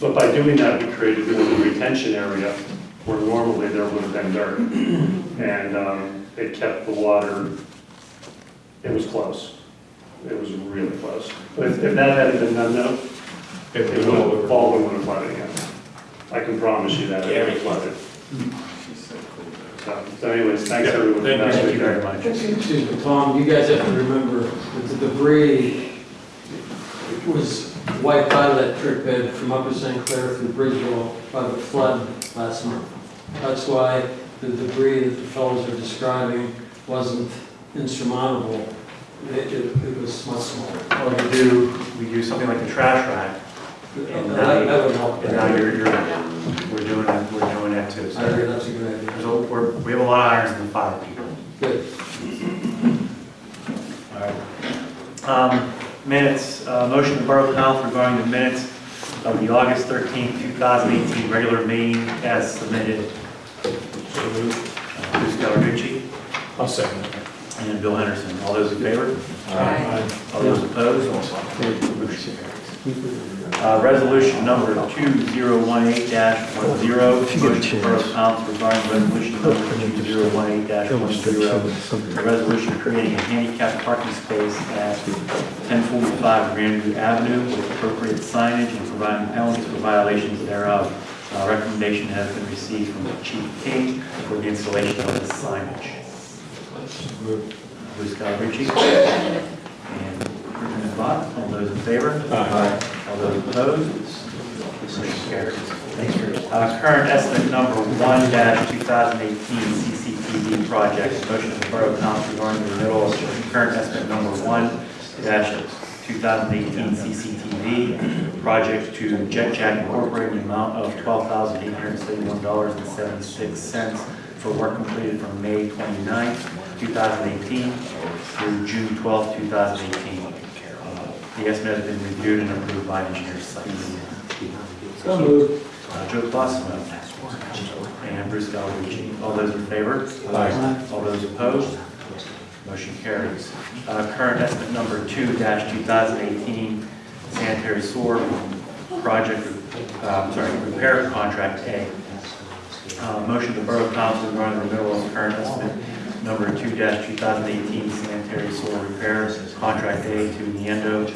But by doing that, we created a little retention area where normally there would have been dirt. And, um, it kept the water, it was close. It was really close. But if if that hadn't been done, no, it it would all have, over. Baldwin would have flooded again. I can promise you that, it would have flooded. So, so anyways, thanks Yeah, everyone. thank you. Thank you very much. Excuse me, Tom, you guys have to remember that the debris was wiped out of that trip bed from Upper St. Clair through Bridgeville by the flood last month. That's why the debris that the fellows are describing wasn't insurmountable. It, it it was much smaller. Well, we do, we do something like the trash rack, and That that now, would help. and now you're, you're, we're doing, that- we're doing that too. I agree, So that's a good idea. there's, a- we're, we have a lot of irons in the fire, people. Good. All right. Um, Minutes, uh, motion to Borough Council regarding the minutes of the August 13th, 2018 regular meeting as submitted. Uh, Bruce Gallarducci I'll second it. and Bill Henderson. All those in favor? Aye. All those opposed? Uh, Resolution number 2018-10, motion to Borough Council regarding resolution number 2018-10, a resolution creating a handicap parking space at 1045 Grandview Avenue with appropriate signage and providing penalties for violations thereof. Uh, Recommendation has been received from Chief King for the installation of the signage. Bruce Gallarducci. And Crispin Bott, all those in favor? Aye. All those opposed? Motion carries. Thank you. Uh, Current estimate number one thousand eighteen CCTV project. Motion of the Borough Council regarding the renewal of current estimate number one thousand eighteen CCTV project to Jet Jack Incorporated in the amount of twelve thousand eight hundred seventy-one dollars and seventy-six cents for work completed from May 29th, 2018 through June twelfth, two thousand eighteen. The estimate has been reviewed and approved by engineers sites. So moved. Uh, Joe Clausen and Bruce Gallarducci. All those in favor? Aye. All those opposed? Motion carries. Uh, Current estimate number two two thousand eighteen sanitary sewer project, uh, sorry, repair contract A. Uh, Motion to Borough Council regarding the renewal of the current estimate number two two thousand eighteen sanitary sewer repairs contract A to Neendo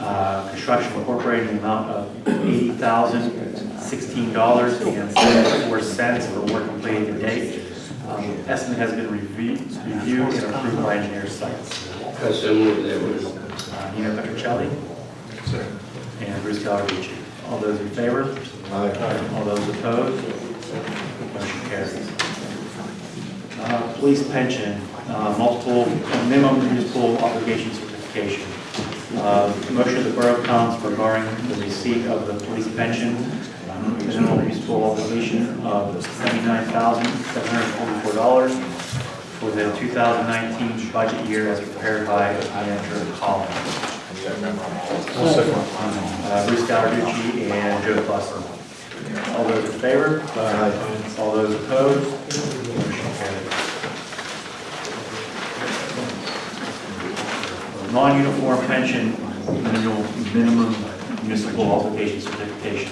uh, Construction Incorporated in the amount of eighty thousand sixteen dollars and seventy-four cents for work completed to date. Um, Estimate has been reviewed reviewed and approved by engineer sites. I so moved that was. Uh, Nino Petrocelli and Bruce Gallarducci. All those in favor? Aye. All those opposed? Motion carries. Uh, Police pension, uh, multiple, minimum municipal obligation certification. Uh, Motion of the Borough Council regarding the receipt of the police pension, um, minimum municipal obligation of $79,744 for the 2019 budget year as prepared by Andrew Collins. Uh, Bruce Gallarducci and Joe Fuss. All those in favor? All those opposed? Motion carries. Non-uniform pension minimum minimum municipal obligation certification.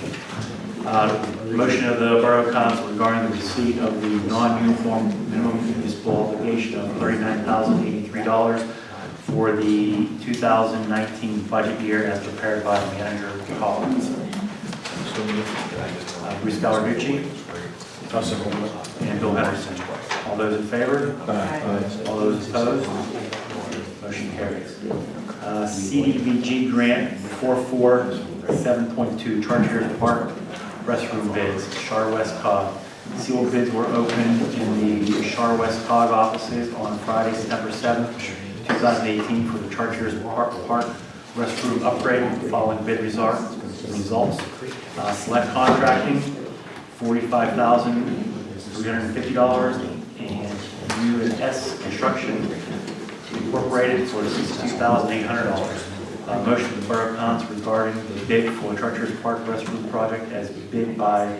Uh, Motion of the Borough Council regarding the receipt of the non-uniform minimum municipal obligation of $39,083 for the 2019 budget year as prepared by Manager Collins. Uh, Bruce Gallarducci. And Bill Henderson. All those in favor? All those opposed? Motion carries. Uh, CDBG grant 447.2 Chartiers Park restroom bids, Char West Cog. Sealed bids were opened in the Char West Cog offices on Friday, September 7th, 2018 for the Chartiers Park Park restroom upgrade following bid result- results. Uh, Select Contracting, $45,350, and U and S Construction Incorporated for $62,800. Uh, Motion of the Borough Council regarding the bid for Chartiers Park restroom project as bid by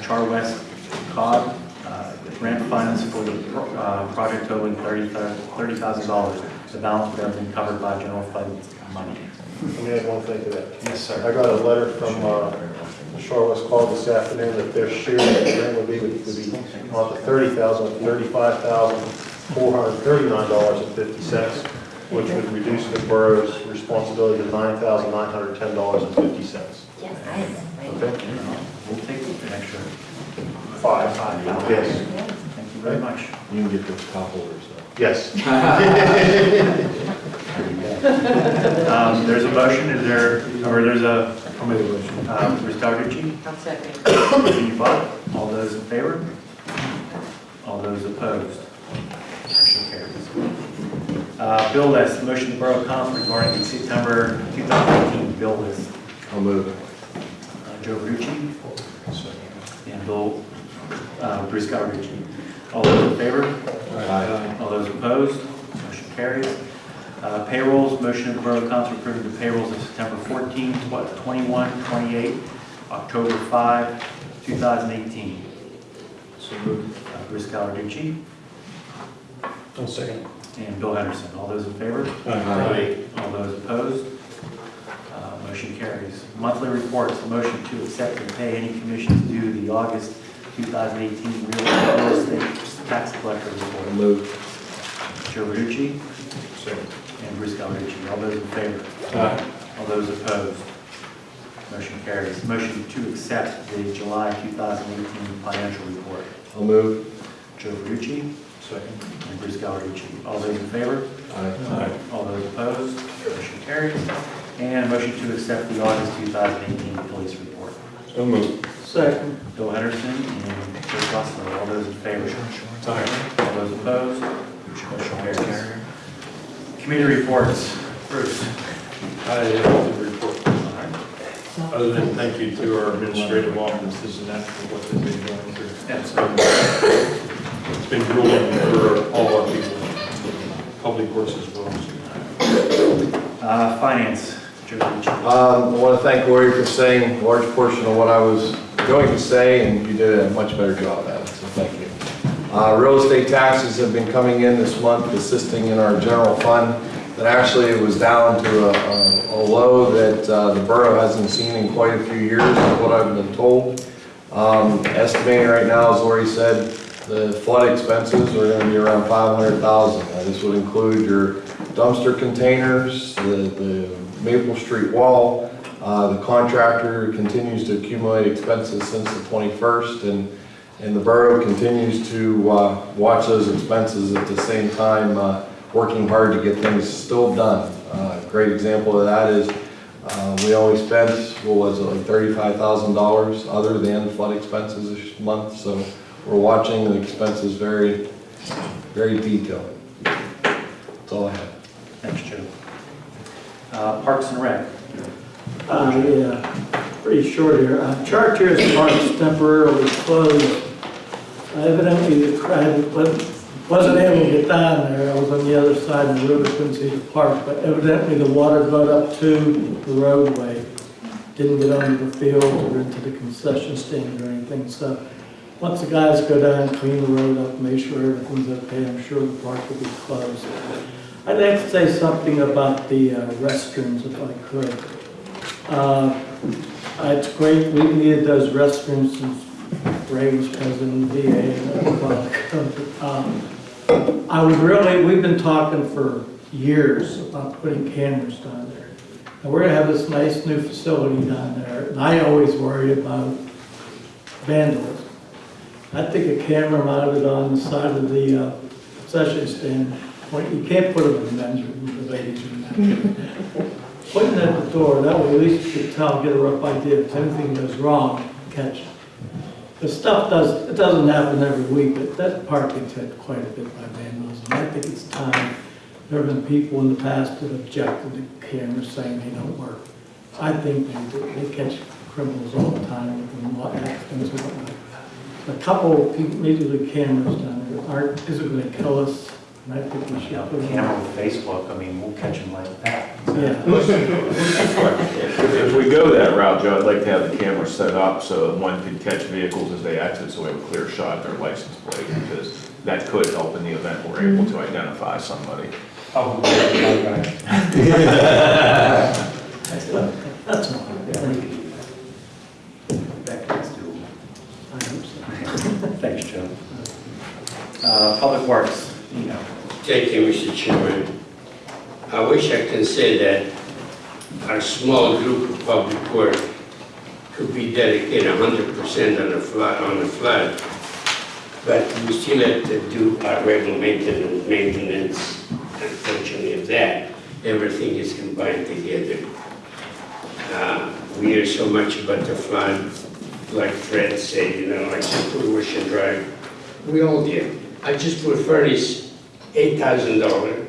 Char West Cog. uh, Grant funds for the pro- uh, project totaling $30,000. $30,000. The balance would have been covered by general fund money. Let me add one thing to that. Yes, sir. I got a letter from uh, Char West Cog this afternoon that their share of the grant would be, would be not the thirty thousand, thirty-five thousand, four hundred thirty-nine dollars and fifty cents, which would reduce the borough's responsibility to nine thousand, nine hundred ten dollars and fifty Yes. cents. Okay? We'll take an extra Five. five. Yes. Thank you very much. You can get those top orders though. Yes. Um, There's a motion, is there, or there's a, I'll make a motion. um, Bruce Gallarducci, I'll second. Steve Bott, all those in favor? All those opposed? Motion carries. Uh, Bill list, motion to Borough Council regarding the September 2018 bill list. I'll move. Uh, Joe Verducci and Bill, uh, Bruce Gallarducci. All those in favor? Aye. All those opposed? Motion carries. Uh, Payrolls, motion of the Borough Council approving the payrolls of September 14, tw- 21, 28, October 5, 2018. So moved. Uh, Bruce Gallarducci I'll second. and Bill Henderson. All those in favor? Aye. All those opposed? Uh, Motion carries. Monthly reports, motion to accept and pay any commissions due the August 2018 real real estate tax collector report. Move. Joe Verducci Second. and Bruce Gallarducci. All those in favor? Aye. All those opposed? Motion carries. Motion to accept the July 2018 financial report. I'll move. Joe Verducci Second. and Bruce Gallarducci. All those in favor? Aye. All those opposed? Motion carries. And motion to accept the August 2018 police report. So moved. Second. Bill Henderson and Joe Costello. All those in favor? Aye. All those opposed? Motion carries. Committee reports. Bruce. I have to report. Other than thank you to our administrative offices and that for what they've been going through. Yes. It's been grueling for all our people, public works as well. Uh, Finance. Joe Um, I want to thank Lori for saying a large portion of what I was going to say, and you did a much better job at it, so thank you. Uh, Real estate taxes have been coming in this month, assisting in our general fund. That actually it was down to a- a a low that uh, the borough hasn't seen in quite a few years, is what I've been told. Um, Estimating right now, as Lori said, the flood expenses are going to be around 500,000. Now, This would include your dumpster containers, the the Maple Street wall. Uh, The contractor continues to accumulate expenses since the 21st, and and the borough continues to uh, watch those expenses at the same time, uh, working hard to get things still done. Uh, a Great example of that is, uh, we only spent, what was it, like $35,000 other than flood expenses this month, so we're watching the expenses very, very detailed. That's all I have. Thanks, Joe. Uh, Parks and Rec. Uh, yeah, pretty short here. Uh, Chartiers Park is temporarily closed. Evidently, the crowd wasn't wasn't able to get down there. I was on the other side of the river, couldn't see the park, but evidently the water got up to the roadway. Didn't get onto the field or into the concession stand or anything, so once the guys go down, and clean the road up, make sure everything's okay, I'm sure the park will be closed. I'd like to say something about the uh, restrooms if I could. Uh, It's great, we needed those restrooms since Ray was president of the VA. Um, I would really, we've been talking for years about putting cameras down there. And we're gonna have this nice new facility down there, and I always worry about vandalism. I think a camera mounted on the side of the uh, concession stand, point- you can't put them in the men's room, the ladies' room. Putting it at the door, that way at least you can tell, get a rough idea if anything goes wrong, catch it. The stuff does, it doesn't happen every week, but that park gets hit quite a bit by vandalism. I think it's time, there have been people in the past that objected to cameras saying they don't work. I think they do, they catch criminals all the time with what accidents and whatnot. A couple, of people, maybe the cameras down there aren't, isn't gonna kill us, and I think we should. You know, put them- camera with Facebook, I mean, we'll catch them like that. Yeah. If we go that route, Joe, I'd like to have the camera set up so that one can catch vehicles as they exit, so we have a clear shot of their license plate, because that could help in the event we're able to identify somebody. Oh, That's all. That's Thanks, Joe. Uh, Public Works, you know. Thank you, Mr. Chairman. I wish I could say that our small group of public work could be dedicated hundred percent on the flood, on the flood. But we still have to do our regular maintenance, maintenance, unfortunately of that, everything is combined together. Uh, We hear so much about the flood, like Fred said, you know, I just put Ocean Drive, we all did. I just put a furnace, eight thousand dollar,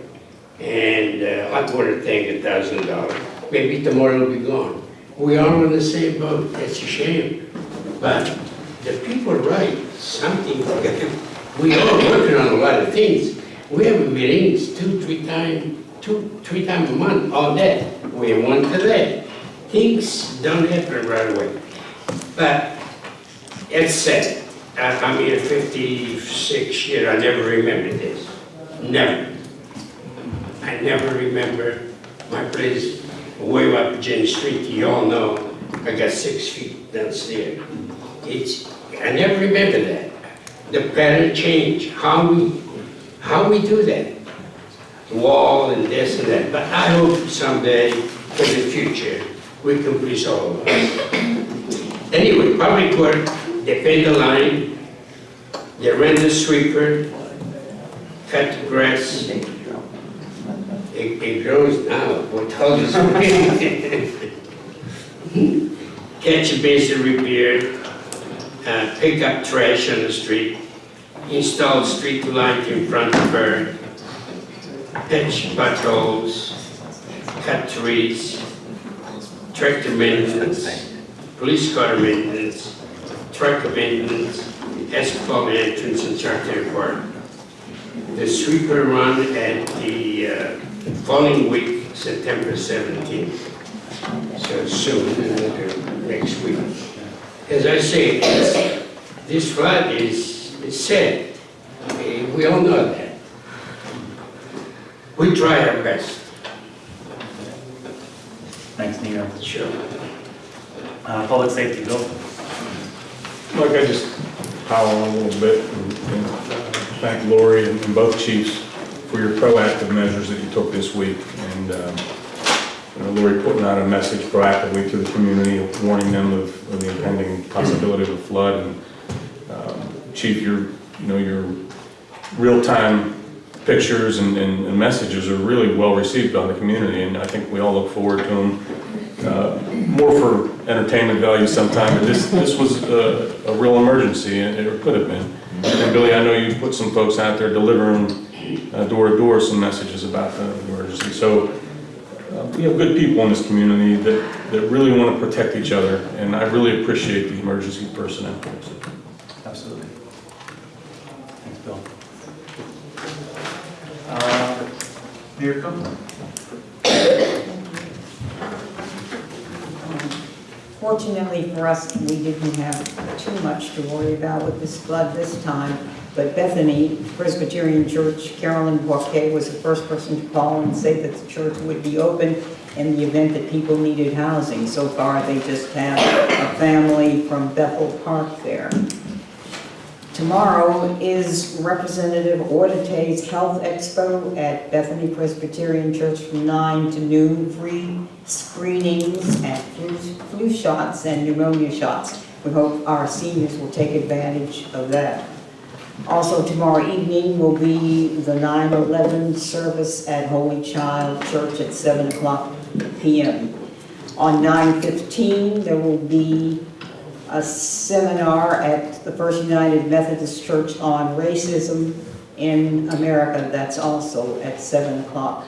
and uh, water tank, a thousand dollar. Maybe tomorrow it'll be gone. We are on the same boat, it's a shame. But the people write something, we are working on a lot of things. We have meetings two, three times, two, three times a month, all day. We have one today. Things don't happen right away. But it's sad. I- I'm here 56 years, I never remember this. Never. I never remember my place way up Jenny Street. You all know I got six feet downstairs. It's, I never remember that. The pattern change, how we, how we do that. Wall and this and that. But I hope someday, for the future, we can us. Anyway, public work, they pay the line, they rent the sweeper, cut the grass. It, it grows now, what all this Catch a basin repair, uh, pick up trash on the street, install street light in front of her, patch potholes, cut trees, tractor maintenance, police car maintenance, truck maintenance, asphalt entrance and Chartiers Park. The sweeper run at the uh, following week, September 17th. So soon, uh, next week. As I say, this- this flood is, is sad. Eh, We all know that. We try our best. Thanks, Nino. Sure. Uh, Public Safety, Bill. Like I just pile on a little bit and and thank Lori and and both chiefs for your proactive measures that you took this week. And, um, you know, Lori putting out a message proactively to the community, warning them of of the impending possibility of a flood. And um, Chief, your, you know, your real-time pictures and, and and messages are really well received by the community. And I think we all look forward to them more for entertainment value sometime, but this, this was a, a real emergency, and it could have been. And Billy, I know you put some folks out there delivering door to door some messages about the emergency. So uh, we have good people in this community that, that really want to protect each other, and I really appreciate the emergency personnel. Absolutely. Thanks, Bill. Uh, Mayor Copeland? Fortunately for us, we didn't have too much to worry about with this flood this time, but Bethany Presbyterian Church, Carolyn Boquet was the first person to call and say that the church would be open in the event that people needed housing. So far, they just have a family from Bethel Park there. Tomorrow is Representative Ortitay's Health Expo at Bethany Presbyterian Church from 9 to noon. Free screenings and flu, flu shots and pneumonia shots. We hope our seniors will take advantage of that. Also tomorrow evening will be the 9/11 service at Holy Child Church at 7 o'clock PM. On 9/15, there will be a seminar at the First United Methodist Church on racism in America. That's also at 7 o'clock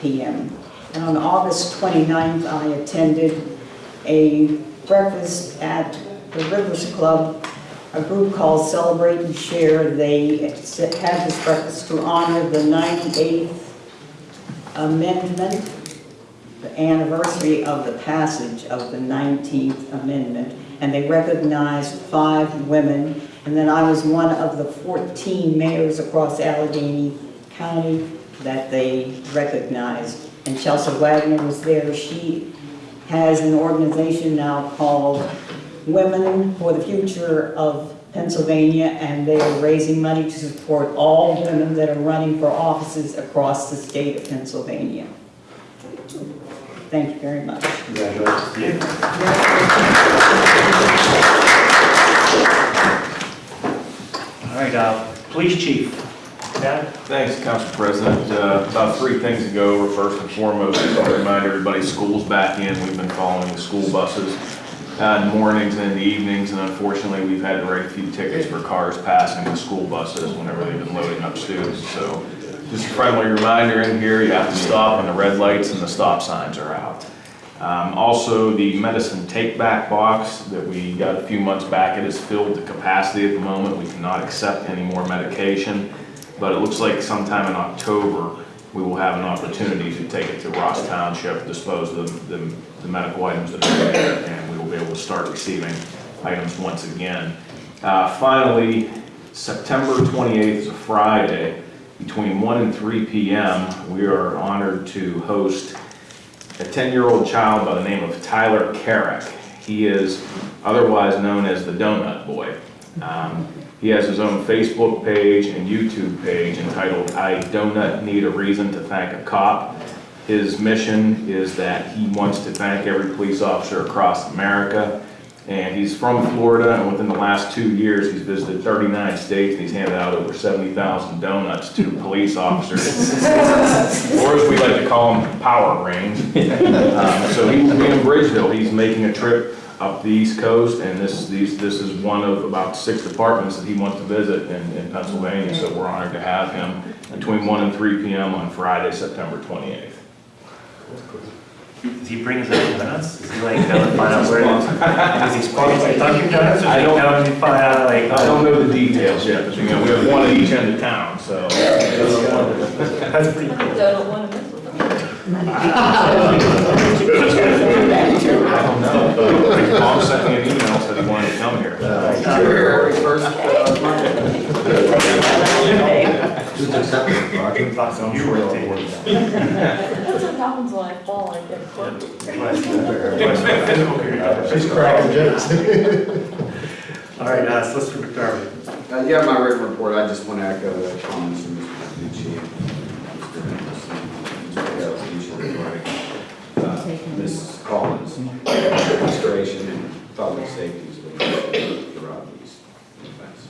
PM. And on August 29th, I attended a breakfast at the Rivers Club, a group called Celebrate and Share. They had this breakfast to honor the 98th amendment, the anniversary of the passage of the 19th Amendment and they recognized five women. And then I was one of the 14 mayors across Allegheny County that they recognized. And Chelsa Wagner was there. She has an organization now called Women for the Future of Pennsylvania, and they are raising money to support all women that are running for offices across the state of Pennsylvania. Thank you very much. Congratulations. All right, uh, Police Chief. Dad? Thanks, Council President. Uh, About three things ago, we're first and foremost, to remind everybody, school's back in. We've been following the school buses uh, in the mornings and in the evenings, and unfortunately, we've had to write a few tickets for cars passing the school buses whenever they've been loading up students. So just a friendly reminder in here, you have to stop when the red lights and the stop signs are out. Um, Also, the medicine take-back box that we got a few months back, it is filled to capacity at the moment. We cannot accept any more medication, but it looks like sometime in October, we will have an opportunity to take it to Ross Township, dispose of the, the- the medical items that are there, and we will be able to start receiving items once again. Uh, Finally, September 28th is a Friday, between 1 and 3 PM, we are honored to host a 10-year-old child by the name of Tyler Carach. He is otherwise known as the Donut Boy. Um, He has his own Facebook page and YouTube page entitled I Donut Need a Reason to Thank a Cop. His mission is that he wants to thank every police officer across America. And he's from Florida, and within the last two years, he's visited 39 states, and he's handed out over 70,000 donuts to police officers. Or as we like to call them, power rings. Um, So he will be in Bridgeville, he's making a trip up the East Coast, and this, these, this is one of about six departments that he wants to visit in, in Pennsylvania, so we're honored to have him between 1 and 3 PM on Friday, September 28th. Does he bring his own donuts? Does he like go and find out where? Does he sponsor Dunkin' Donuts or I don't- go and find out like? I don't know the details yet, but you know, we have one at each end of town, so. That's pretty cool. Don't want to mess with. I don't know. Mom sent me an email, said he wanted to come here. February first. Uh, You were taking. That's what happens when I fall, I get quirky. She's cracking jokes. All right, uh, Solicitor McDermott. Uh, yeah, my written report, I just want to echo the comments of Mr. Panucci and Mr. Nicholson, Mr. Gallarducci regarding uh, Ms. Collins' administration and public safety is leading throughout these events.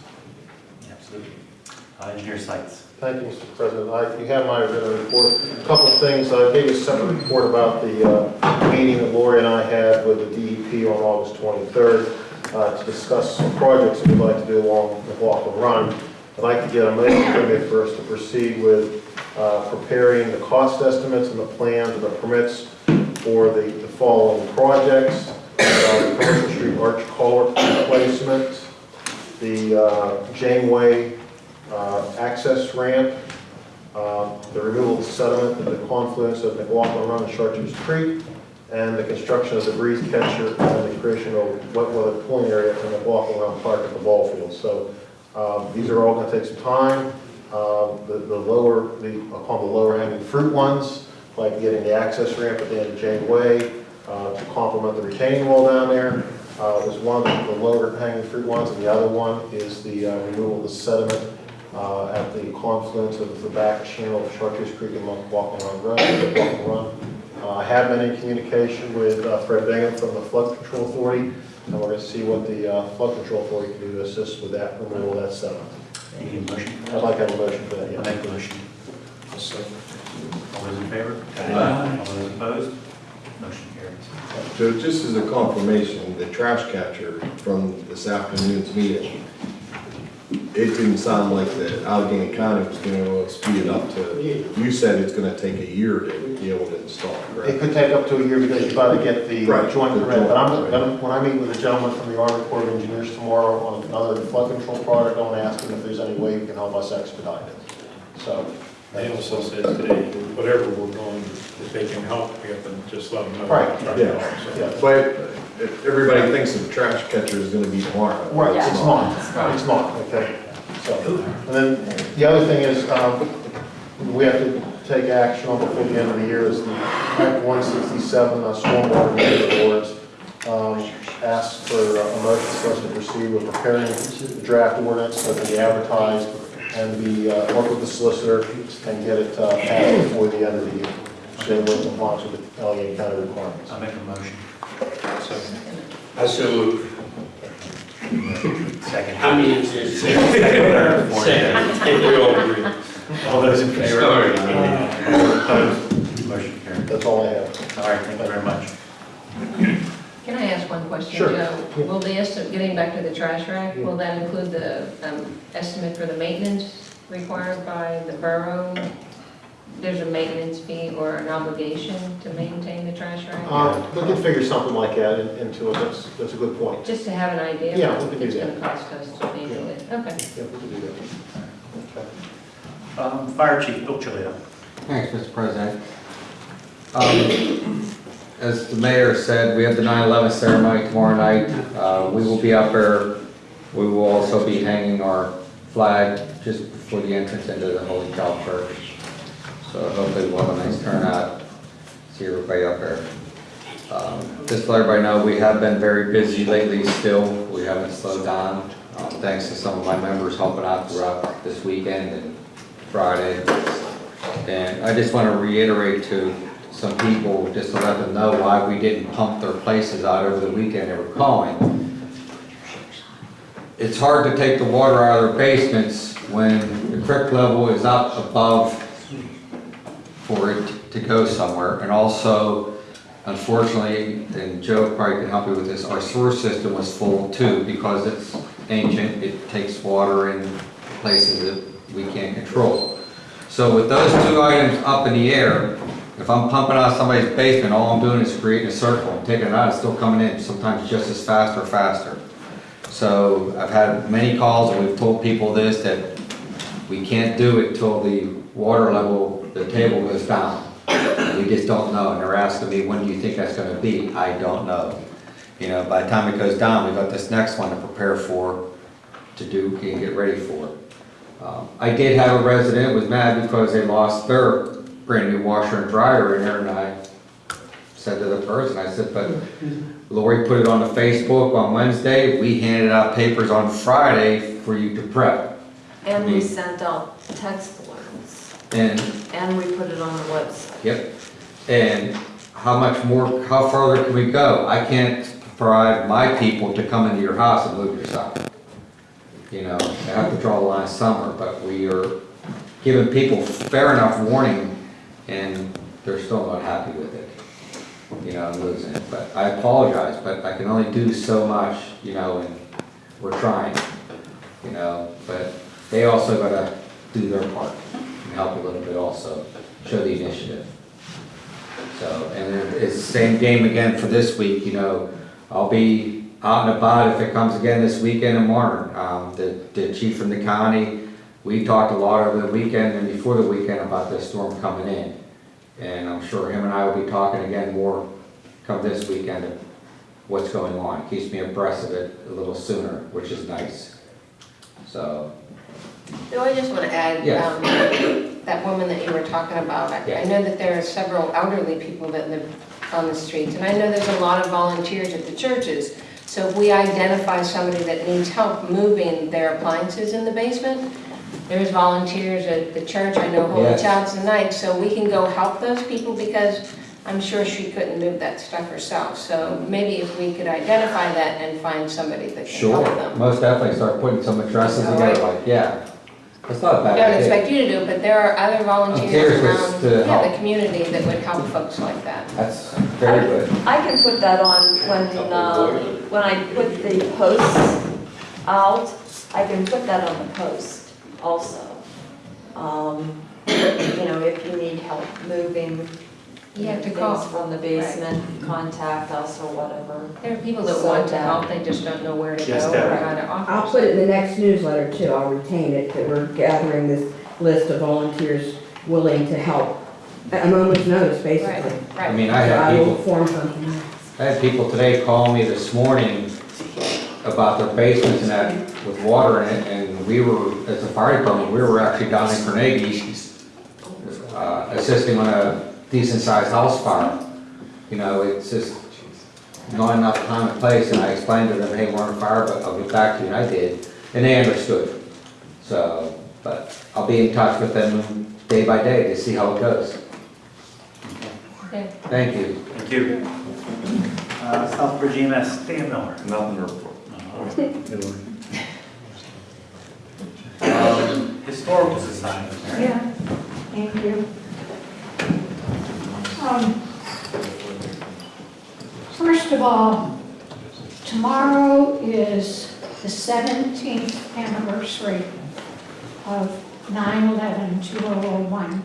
Absolutely. Uh, Engineer Sights. Thank you, Mr. President. I, you have my written report. A Couple of things. I gave you a separate report about the uh, meeting that Lori and I had with the DEP on August 23rd. uh, to discuss some projects that we'd like to do along McLaughlin Run. I'd like to get a motion from you first to proceed with uh, preparing the cost estimates and the plans and the permits for the the following projects. Uh, Commercial Street Arch Culvert replacement, the uh, Janeway uh, access ramp, uh, the removal of sediment at the confluence of McLaughlin Run and Chartiers Creek, and the construction of the breeze catcher and the creation of wet weather pooling area in McLaughlin Run Park at the ball field. So um, these are all going to take some time. Um, The the lower, the, them the lower hanging fruit ones, like getting the access ramp at the end of Jane Way uh, to complement the retaining wall down there, uh, was one of the lower hanging fruit ones, and the other one is the uh, removal of the sediment uh, at the confluence of the back channel of Chartiers Creek and McLaughlin Run Road, McLaughlin Run. Uh, I have been in communication with uh, Fred Bingham from the Flood Control Authority, and we're going to see what the uh, Flood Control Authority can do to assist with that, removal of that sediment. You motion? I'd like to have a motion for that, I make a motion. All those in favor? Aye. All those opposed? Motion carries. So just as a confirmation, the trash catcher from this afternoon's meeting, it didn't sound like that Allegheny County was going to speed it up to, you said it's going to take a year to be able to install, It correct? could take up to a year because you've got to get the Right. joint permit, but I'm, gonna- when I meet with a gentleman from the Army Corps of Engineers tomorrow on another flood control project, I'm gonna ask him if there's any way he can help us expedite it. So, They also said today, whatever we're going, if they can help, we have to just let them know. Right, Try to yeah. help, so. yeah. But if everybody thinks the trash catcher is going to be tomorrow. Right, Yeah. it's not, it's not, okay. So, and then the other thing is, um, we have to take action on before the end of the year is the Act one sixty-seven, uh, stormwater management orders. Um, asks for a motion for us to proceed with preparing the draft ordinance that can be advertised and be, uh, work with the solicitor and get it, uh, passed before the end of the year. So we're in compliance with the Allegheny County requirements. I make a motion. I so move. Second. How many is it? Second, we all agree. All those in favor? Sorry. All opposed? Motion carried. That's all I have. All right, thank you very much. Can I ask one question, Sure. Joe? Will the estimate, getting back to the trash rack, will that include the um, estimate for the maintenance required by the borough? There's a maintenance fee or an obligation to maintain the trash rack? Uh, we can figure something like that in- into it, that's, that's a good point. Just to have an idea Yeah, of we what can do it's that. gonna cost us to maintain it? Okay. Yeah, we can do that. Okay. Um, Fire Chief Bill Chilio. Thanks, Mr. President. Um, As the mayor said, we have the 9/11 ceremony tomorrow night. Uh, We will be up there. We will also be hanging our flag just before the entrance into the Holy Child Church. So hopefully we'll have a nice turnout, see everybody up there. Um, Just to let everybody know, we have been very busy lately still. We haven't slowed down, uh, thanks to some of my members helping out throughout this weekend and Friday. And I just want to reiterate to some people, just to let them know why we didn't pump their places out over the weekend they were calling. It's hard to take the water out of their basements when the creek level is up above for it to go somewhere. And also, unfortunately, and Joe probably can help you with this, our sewer system was full too because it's ancient. It takes water in places that we can't control. So with those two items up in the air, if I'm pumping out somebody's basement, all I'm doing is creating a circle, I'm taking it out, it's still coming in, sometimes just as fast or faster. So I've had many calls and we've told people this, that we can't do it till the water level, the table goes down. We just don't know, and they're asking me, when do you think that's gonna be? I don't know. You know, by the time it goes down, we've got this next one to prepare for, to do, and get ready for. Um, I did have a resident was mad because they lost their brand new washer and dryer in there, and I said to the person, I said, but Lori put it on the Facebook on Wednesday, we handed out papers on Friday for you to prep. And we sent out text alerts, And, and we put it on the website. yep, and how much more, how further can we go? I can't provide my people to come into your house and move your stuff. You know, I have to draw the line somewhere, but we are giving people fair enough warning, and they're still not happy with it. you know, and losing it. But I apologize, but I can only do so much, you know, and we're trying, you know, but they also gotta do their part and help a little bit also, show the initiative. So, and it's the same game again for this week, you know, I'll be out and about if it comes again this weekend in Martin. Um, the, the chief from the county, we talked a lot over the weekend and before the weekend about this storm coming in. And I'm sure him and I will be talking again more come this weekend of what's going on. Keeps me abreast of it a little sooner, which is nice. So, No, I just want to add, Yes. um, that woman that you were talking about, I I know that there are several elderly people that live on the streets, and I know there's a lot of volunteers at the churches. So if we identify somebody that needs help moving their appliances in the basement, there's volunteers at the church, I know Holy Yes. Child's Tonight, so we can go help those people because I'm sure she couldn't move that stuff herself. So maybe if we could identify that and find somebody that can sure, help them. most definitely start putting some addresses All together, right. like, yeah. That's not a I bad don't idea. expect you to do it, but there are other volunteers Volunteers around, to yeah, help. the community that would help folks like that. That's very good. I can put that on when, uh, when I put the posts out, I can put that on the post also. Um, You know, if you need help moving You have to things call. from the basement, contact us or whatever. There are people that So want to that- help, they just don't know where to Just go or that. how to offer. I'll put it in the next newsletter too, I'll retain it, that we're gathering this list of volunteers willing to help at a moment's notice, basically. Right, I right. mean, I So had I will people, form something. I had people today call me this morning about their basements and that with water in it, and we were, as a fire department, we were actually down in Carnegie, uh, assisting on a decent-sized house fire. You know, it's just not enough time and place, and I explained to them, hey, we're on fire, but I'll get back to you, and I did, and they understood. So, but I'll be in touch with them day by day to see how it goes. Okay. Thank you. Thank you. Uh, South Virginia, Stan Miller. Nothing report. Um, Historical Society. Yeah, thank you. Um, First of all, tomorrow is the 17th anniversary of 9/11/2001.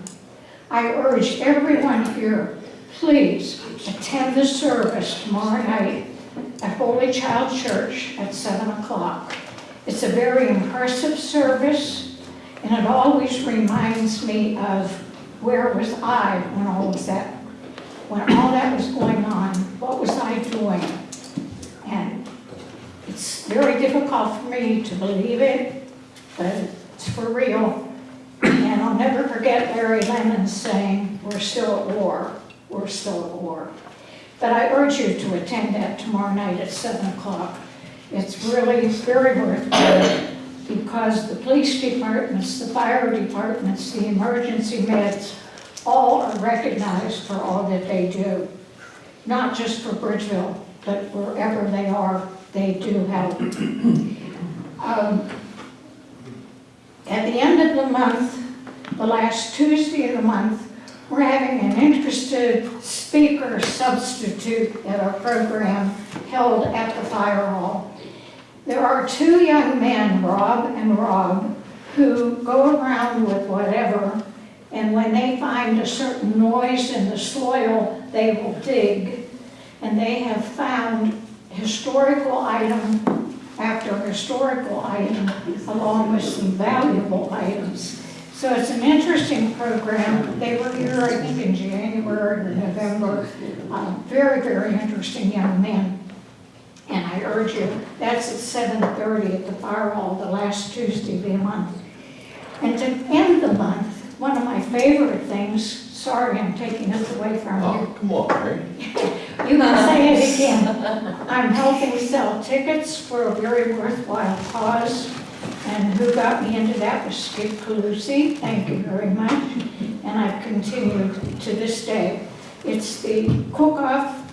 I urge everyone here, please attend the service tomorrow night at Holy Child Church at 7 o'clock. It's a very impressive service, and it always reminds me of where was I when all was that, when all that was going on? What was I doing? And it's very difficult for me to believe it, but it's for real. And I'll never forget Larry Lemon saying, "We're still at war, we're still at war." But I urge you to attend that tomorrow night at 7 o'clock. It's really very worthwhile because the police departments, the fire departments, the emergency meds, all are recognized for all that they do. Not just for Bridgeville, but wherever they are, they do help. Um, At the end of the month, the last Tuesday of the month, we're having an interested speaker substitute at our program held at the fire hall. There are two young men, Rob and Rob, who go around with whatever, and when they find a certain noise in the soil, they will dig. And they have found historical item after historical item, along with some valuable items. So it's an interesting program. They were here, I think, in January or November. Uh, Very, very interesting young men. And I urge you, that's at seven thirty at the fire hall, the last Tuesday of the month. And to end the month, one of my favorite things, sorry I'm taking this away from you. Oh, come on, Mary. You can say it again. I'm helping sell tickets for a very worthwhile cause. And who got me into that was Skip Calusi. Thank you very much. And I've continued to this day. It's the cook-off,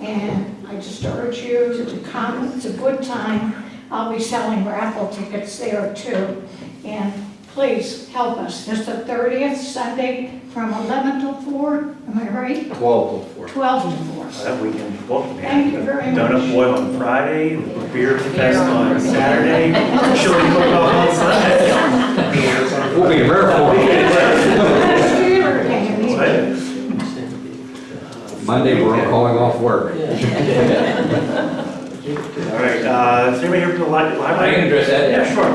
and I just urge you to come. It's a good time. I'll be selling raffle tickets there too. And please help us. It's the 30th, Sunday, from 11 till 4, am I right? 12 to 4. 12 to 4. That weekend, booked, man. Thank you very much. Donut Boy on Friday, Beer Fest on Saturday, chili cook-off on Sunday. We'll be there for you. What? Monday, we're calling off work. All right, uh, is anybody here from the li- library? I can address that, yeah. Yeah, sure.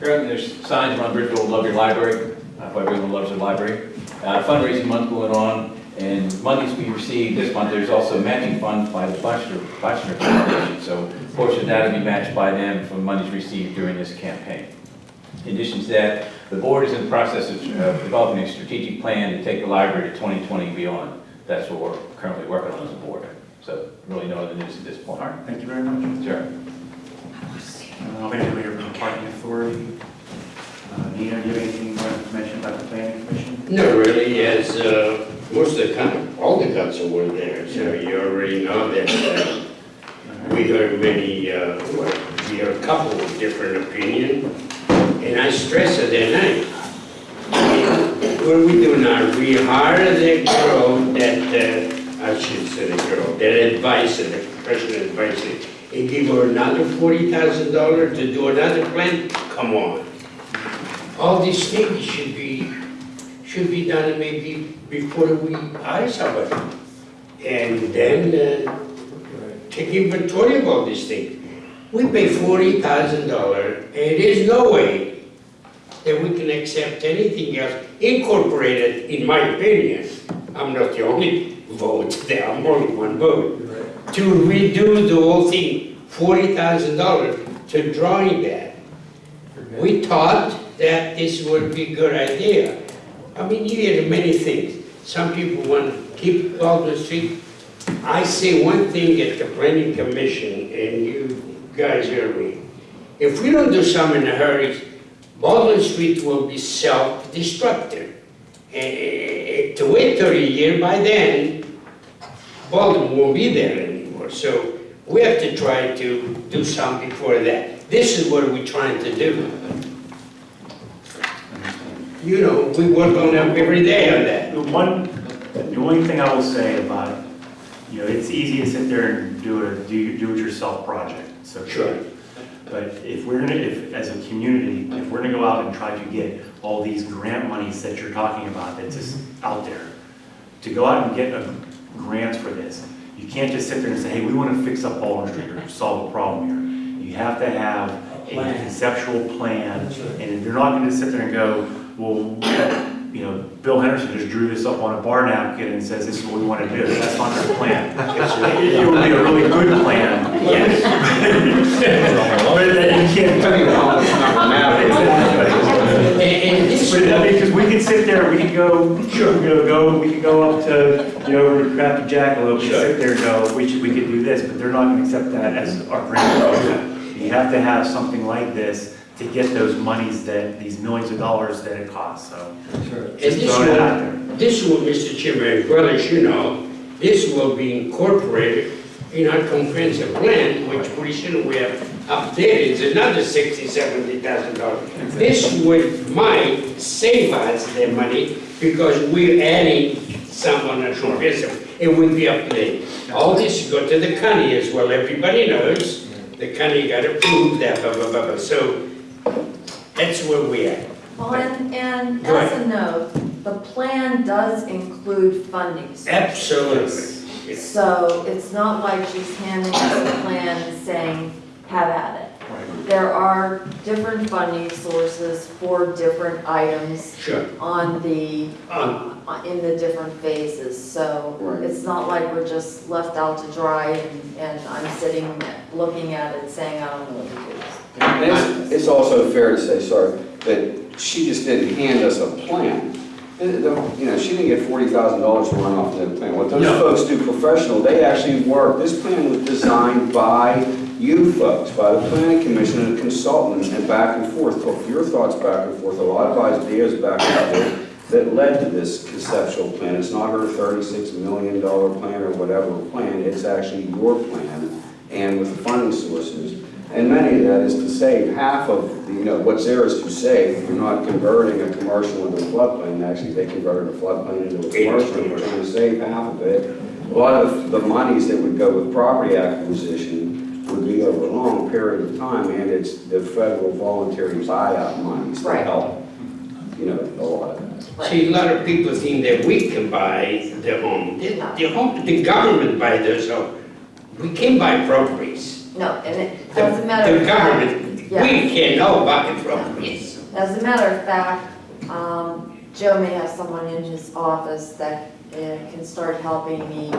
Currently, there's signs around Bridgeville, love your library, uh, for everyone loves their library. Uh, Fundraising month going on, and monies we received this month, there's also matching funds by the Buster Foundation. So a portion of that will be matched by them from monies received during this campaign. In addition to that, the board is in the process of uh, developing a strategic plan to take the library to 2020 and beyond. That's what we're currently working on as a board. So really no other news at this point. All right, thank you very much. Sure. Uh, anybody here from the parking authority? Uh, Nina, do you have anything you want to mention about the planning commission? No, really, as uh, most of the, coun- all the council were there, so you already know that uh, we heard many, uh, well, we heard a couple of different opinions, and I stress it that night. What do we do now? We hire the girl that, uh, I should say the girl, that advisor, the professional advisor, and give her another forty thousand dollars to do another plant, Come on. All these things should be, should be done maybe before we hire somebody. And then, uh, take inventory of all these things. We pay forty thousand dollars, and there's no way that we can accept anything else incorporated, in my opinion. I'm not the only vote there, I'm only one vote. To redo the whole thing, forty thousand dollars to drawing that. We thought that this would be a good idea. I mean, you hear many things. Some people want to keep Baldwin Street. I say one thing at the planning commission, and you guys hear me. If we don't do something in a hurry, Baldwin Street will be self-destructive. Eh, To wait 30 years, by then, Baldwin won't be there So we have to try to do something before that. This is what we're trying to do. You know, we work on them every day on that. The one, the only thing I will say about it, you know, it's easy to sit there and do a do do-it-yourself project, so. Sure. But if we're gonna, if, as a community, if we're gonna go out and try to get all these grant monies that you're talking about, that's just mm-hmm. out there, to go out and get a- grants for this, you can't just sit there and say, hey, we wanna fix up Baldwin Street or solve a problem here. You have to have a conceptual plan, and if you're not gonna sit there and go, well, you know, Bill Henderson just drew this up on a bar napkin and says, this is what we wanna do, that's not their plan. It it would be a really good plan. Yes. But then you can't. But I mean, because we can sit there, we can go, sure, we can go, we can go up to, you know, over to Crafty Jackalope and sit there and go, we should, we could do this, but they're not gonna accept that as our grant program. You have to have something like this to get those monies that, these millions of dollars that it costs, so. And Just this throwing it out will, this will, Mr. Chairman, as well as you know, this will be incorporated in our comprehensive plan, which pretty soon we have updated, there is another sixty, seventy thousand dollars. This would, might save us the money, because we're adding someone at comprehensive, it will be up there. All this go to the county as well, everybody knows, the county got approved that, blah, blah, blah, blah, so that's where we are. Well, and, and Go as a note, the plan does include funding sources. Absolutely. So it's not like she's handing us a plan and saying, have at it. There are different funding sources for different items Sure. on the, Um, in the different phases. So Right. it's not like we're just left out to dry and, and I'm sitting, looking at it saying, I don't know what to do. And It's, it's also fair to say, sorry, that she just didn't hand us a plan. Uh, the- You know, she didn't get forty thousand dollars to run off the plan. What those No. folks do professional, they actually work, this plan was designed by you folks, by the planning commission and consultants, and back and forth, took your thoughts back and forth, a lot of ideas back and forth that led to this conceptual plan. It's not her thirty-six million dollar plan or whatever plan, it's actually your plan, and with the funding sources. And many of that is to save half of, the- you know, what's there is to save. You're not converting a commercial into a floodplain. Actually, they converted a floodplain into a commercial. You're trying to save half of it. A lot of the monies that would go with property acquisition would be over a long period of time, and it's the federal voluntary buyout monies that Right. help, you know, a lot of that. See, a lot of people think that we can buy the home. The the home, the government buy those home. We can buy properties. No, and it, as a matter The of fact. government, yeah. we cannot buy properties. As a matter of fact, um, Joe may have someone in his office that uh, can start helping me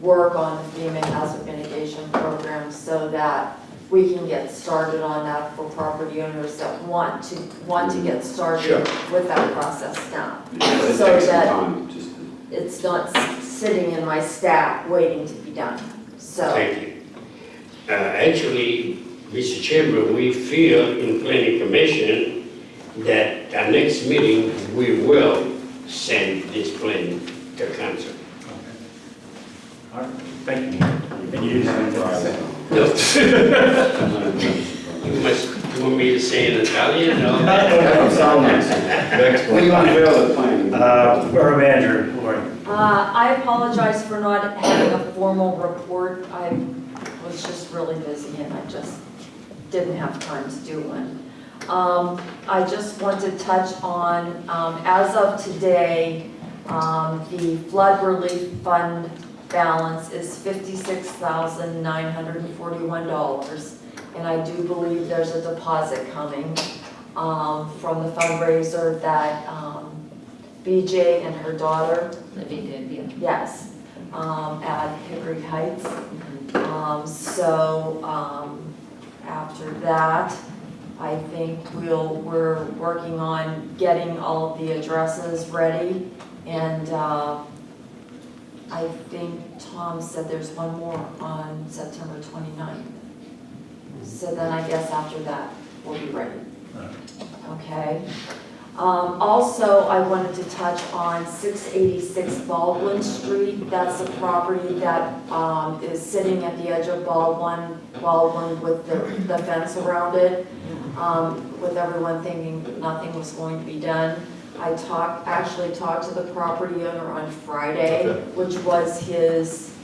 work on the FEMA hazard mitigation program so that we can get started on that for property owners that want to, want to get started Sure. with that process now. It So takes some that time, just it's not s- sitting in my stack waiting to be done, so. Thank you. Uh, Actually, Mr. Chairman, we feel in planning commission that our next meeting, we will send this plan to council. Okay. All right, thank you. And you didn't have anything to say? You must, you want me to say in Italian, no? That sounds nice. When you unveil the plan. Uh, Borough Manager, Lauren. Uh, I apologize for not having a formal report. I was just really busy and I just didn't have time to do one. Um, I just want to touch on, um, as of today, um, the flood relief fund balance is fifty-six thousand nine hundred and forty-one dollars. And I do believe there's a deposit coming, um, from the fundraiser that, um, BJ and her daughter Libby did, yeah. Yes, um, at Hickory Heights. Um, so, um, after that, I think we'll, we're working on getting all of the addresses ready. And, uh, I think Tom said there's one more on September 29th. So then I guess after that, we'll be ready. Okay? Um, also, I wanted to touch on six eighty-six Baldwin Street. That's a property that, um, is sitting at the edge of Baldwin, Baldwin with the, the fence around it. Um, with everyone thinking nothing was going to be done. I talked, actually talked to the property owner on Friday, Okay. which was his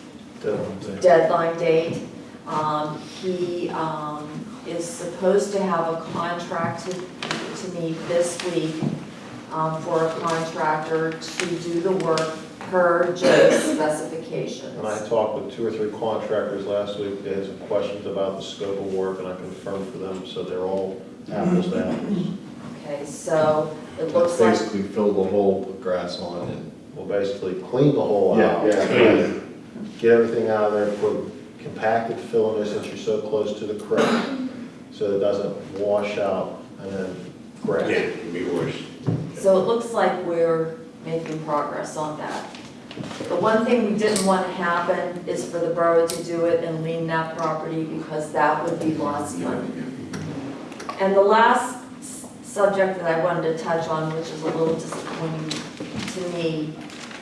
deadline date. Um, he, um, is supposed to have a contract to, to meet this week, um, for a contractor to do the work per Joe's specifications. And I talked with two or three contractors last week, they had some questions about the scope of work, and I confirmed for them, so they're all apples to apples. Okay, so it looks like, Basically fill the hole, put grass on it. and. Well, basically, clean the hole Yeah, out. yeah. Get everything out of there, put compacted fill in there since you're so close to the creek, so it doesn't wash out and then crack. Yeah, it'd be worse. so it looks like we're making progress on that. The one thing we didn't want to happen is for the borough to do it and lien that property because that would be lost money. And the last subject that I wanted to touch on, which is a little disappointing to me,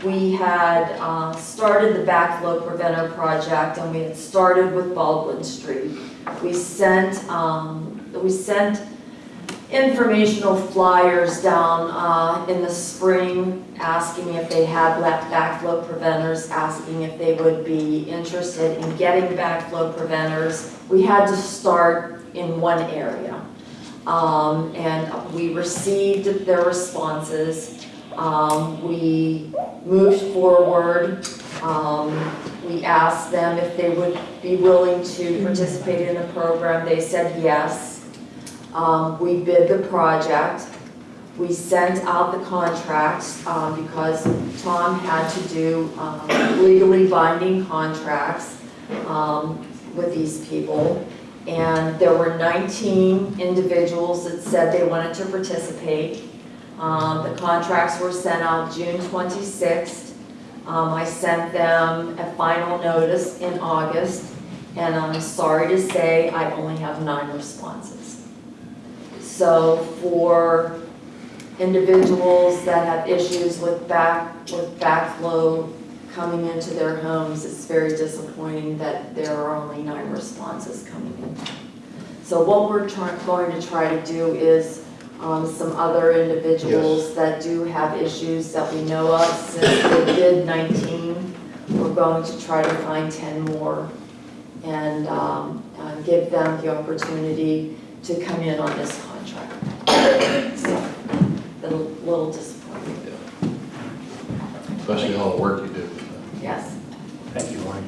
we had uh, started the backflow preventer project and we had started with Baldwin Street. We sent, um, we sent informational flyers down uh, in the spring, asking if they had backflow preventers, asking if they would be interested in getting backflow preventers. We had to start in one area. Um, And we received their responses. Um, We moved forward. Um, We asked them if they would be willing to participate in the program. They said yes. Um, we bid the project. We sent out the contracts, um, because Tom had to do, um, legally binding contracts, um, with these people. And there were nineteen individuals that said they wanted to participate. Um, the contracts were sent out June twenty-sixth. Um, I sent them a final notice in August, and I'm sorry to say I only have nine responses. So for individuals that have issues with back, with backflow coming into their homes, it's very disappointing that there are only nine responses coming in. So what we're going to try to do is, um, some other individuals that do have issues that we know of, since they did nineteen, we're going to try to find ten more and, um, uh, give them the opportunity to come in on this contract. So, been a little disappointing, Yeah. Especially all the work you do. yes. Thank you, Lauren.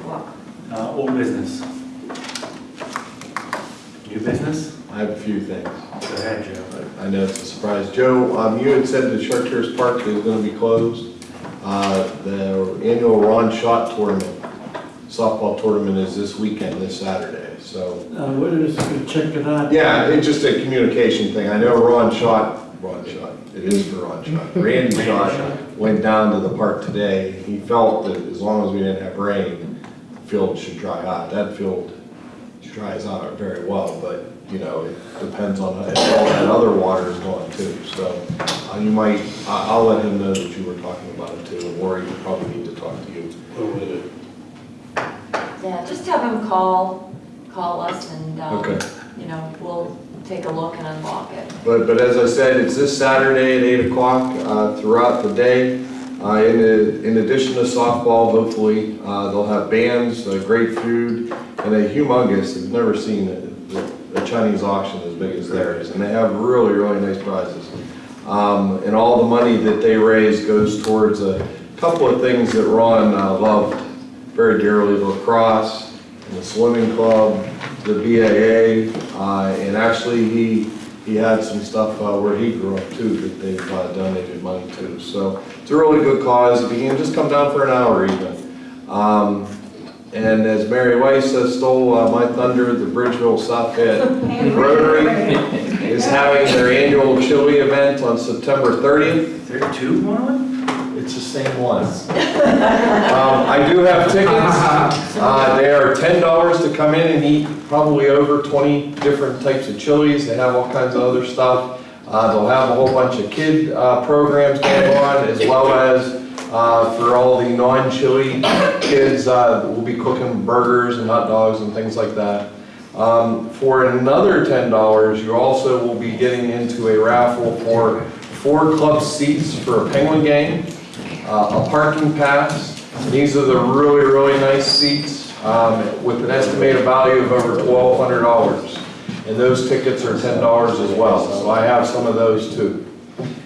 You're welcome. Uh, old business. New business? I have a few things. Go ahead, Joe. I know it's a surprise. Joe, um, you had said the Chartiers Park is gonna be closed. Uh, the annual Ron Shot Tournament, softball tournament is this weekend, this Saturday, so. Uh, what is, check it out. Yeah, it's just a communication thing. I know Ron Shot, Ron Shot, it is for Ron Shot. Randy Shot went down to the park today. He felt that as long as we didn't have rain, the field should dry out. That field dries out very well, but, you know, it depends on if all that other water is going too. So uh, you might, I- I'll let him know that you were talking about it too, and Lori, you probably need to talk to you. Yeah, just have him call, call us and, um, Okay. you know, we'll take a look and unlock it. But, but as I said, it's this Saturday at eight o'clock, uh, throughout the day. Uh, in, a- in addition to softball, hopefully, uh, they'll have bands, uh, great food, and a humongous, I've never seen a, a Chinese auction as big as theirs, and they have really, really nice prizes. Um, and all the money that they raise goes towards a couple of things that Ron, uh, loved very dearly, lacrosse, the swimming club, the BAA, uh, and actually, he, he had some stuff uh, where he grew up too that they've uh, donated money to. So it's a really good cause. If you can just come down for an hour even. Um, and as Mary Weiss stole uh, my thunder, the Bridgeville South Fayette Rotary is having their annual chili event on September 30th. Is there two going on? It's the same one. Um, I do have tickets. Uh, they are ten dollars to come in and eat probably over twenty different types of chilies. They have all kinds of other stuff. Uh, they'll have a whole bunch of kid, uh, programs going on as well as, uh, for all the non-chili kids, uh, we'll be cooking burgers and hot dogs and things like that. Um, for another ten dollars, you also will be getting into a raffle for four club seats for a Penguin game uh, a parking pass. These are the really, really nice seats um, with an estimated value of over twelve hundred dollars. And those tickets are ten dollars as well, so I have some of those too.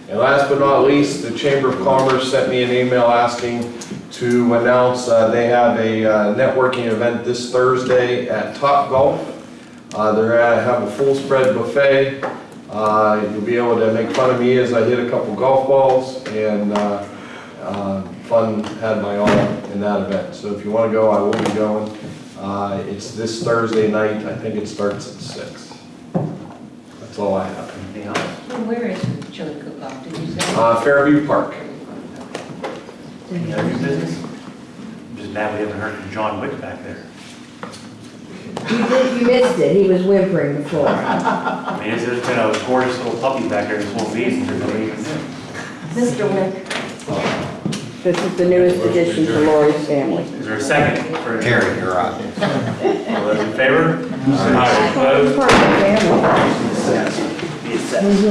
And last but not least, the Chamber of Commerce sent me an email asking to announce uh, they have a uh, networking event this Thursday at Top Golf. Uh, They're gonna have a full spread buffet. Uh, You'll be able to make fun of me as I hit a couple golf balls and uh, uh, fun had by all in that event. So if you want to go, I will be going. Uh, It's this Thursday night, I think it starts at six. That's all I have. Anything else? Where is the chili cook-off, did you say? Uh, Fairview Park. Any other new business? Just mad we haven't heard from John Wick back there. You did, you missed it, he was whimpering before. I mean, there's been a gorgeous little puppy back there this whole meeting, there's nobody even knew. Mr. Wick, This is the newest addition to Lori's family. Is there a second for? Terry, you're on. All those in favor? Aye. Part of the family. Opposed? Be accepted.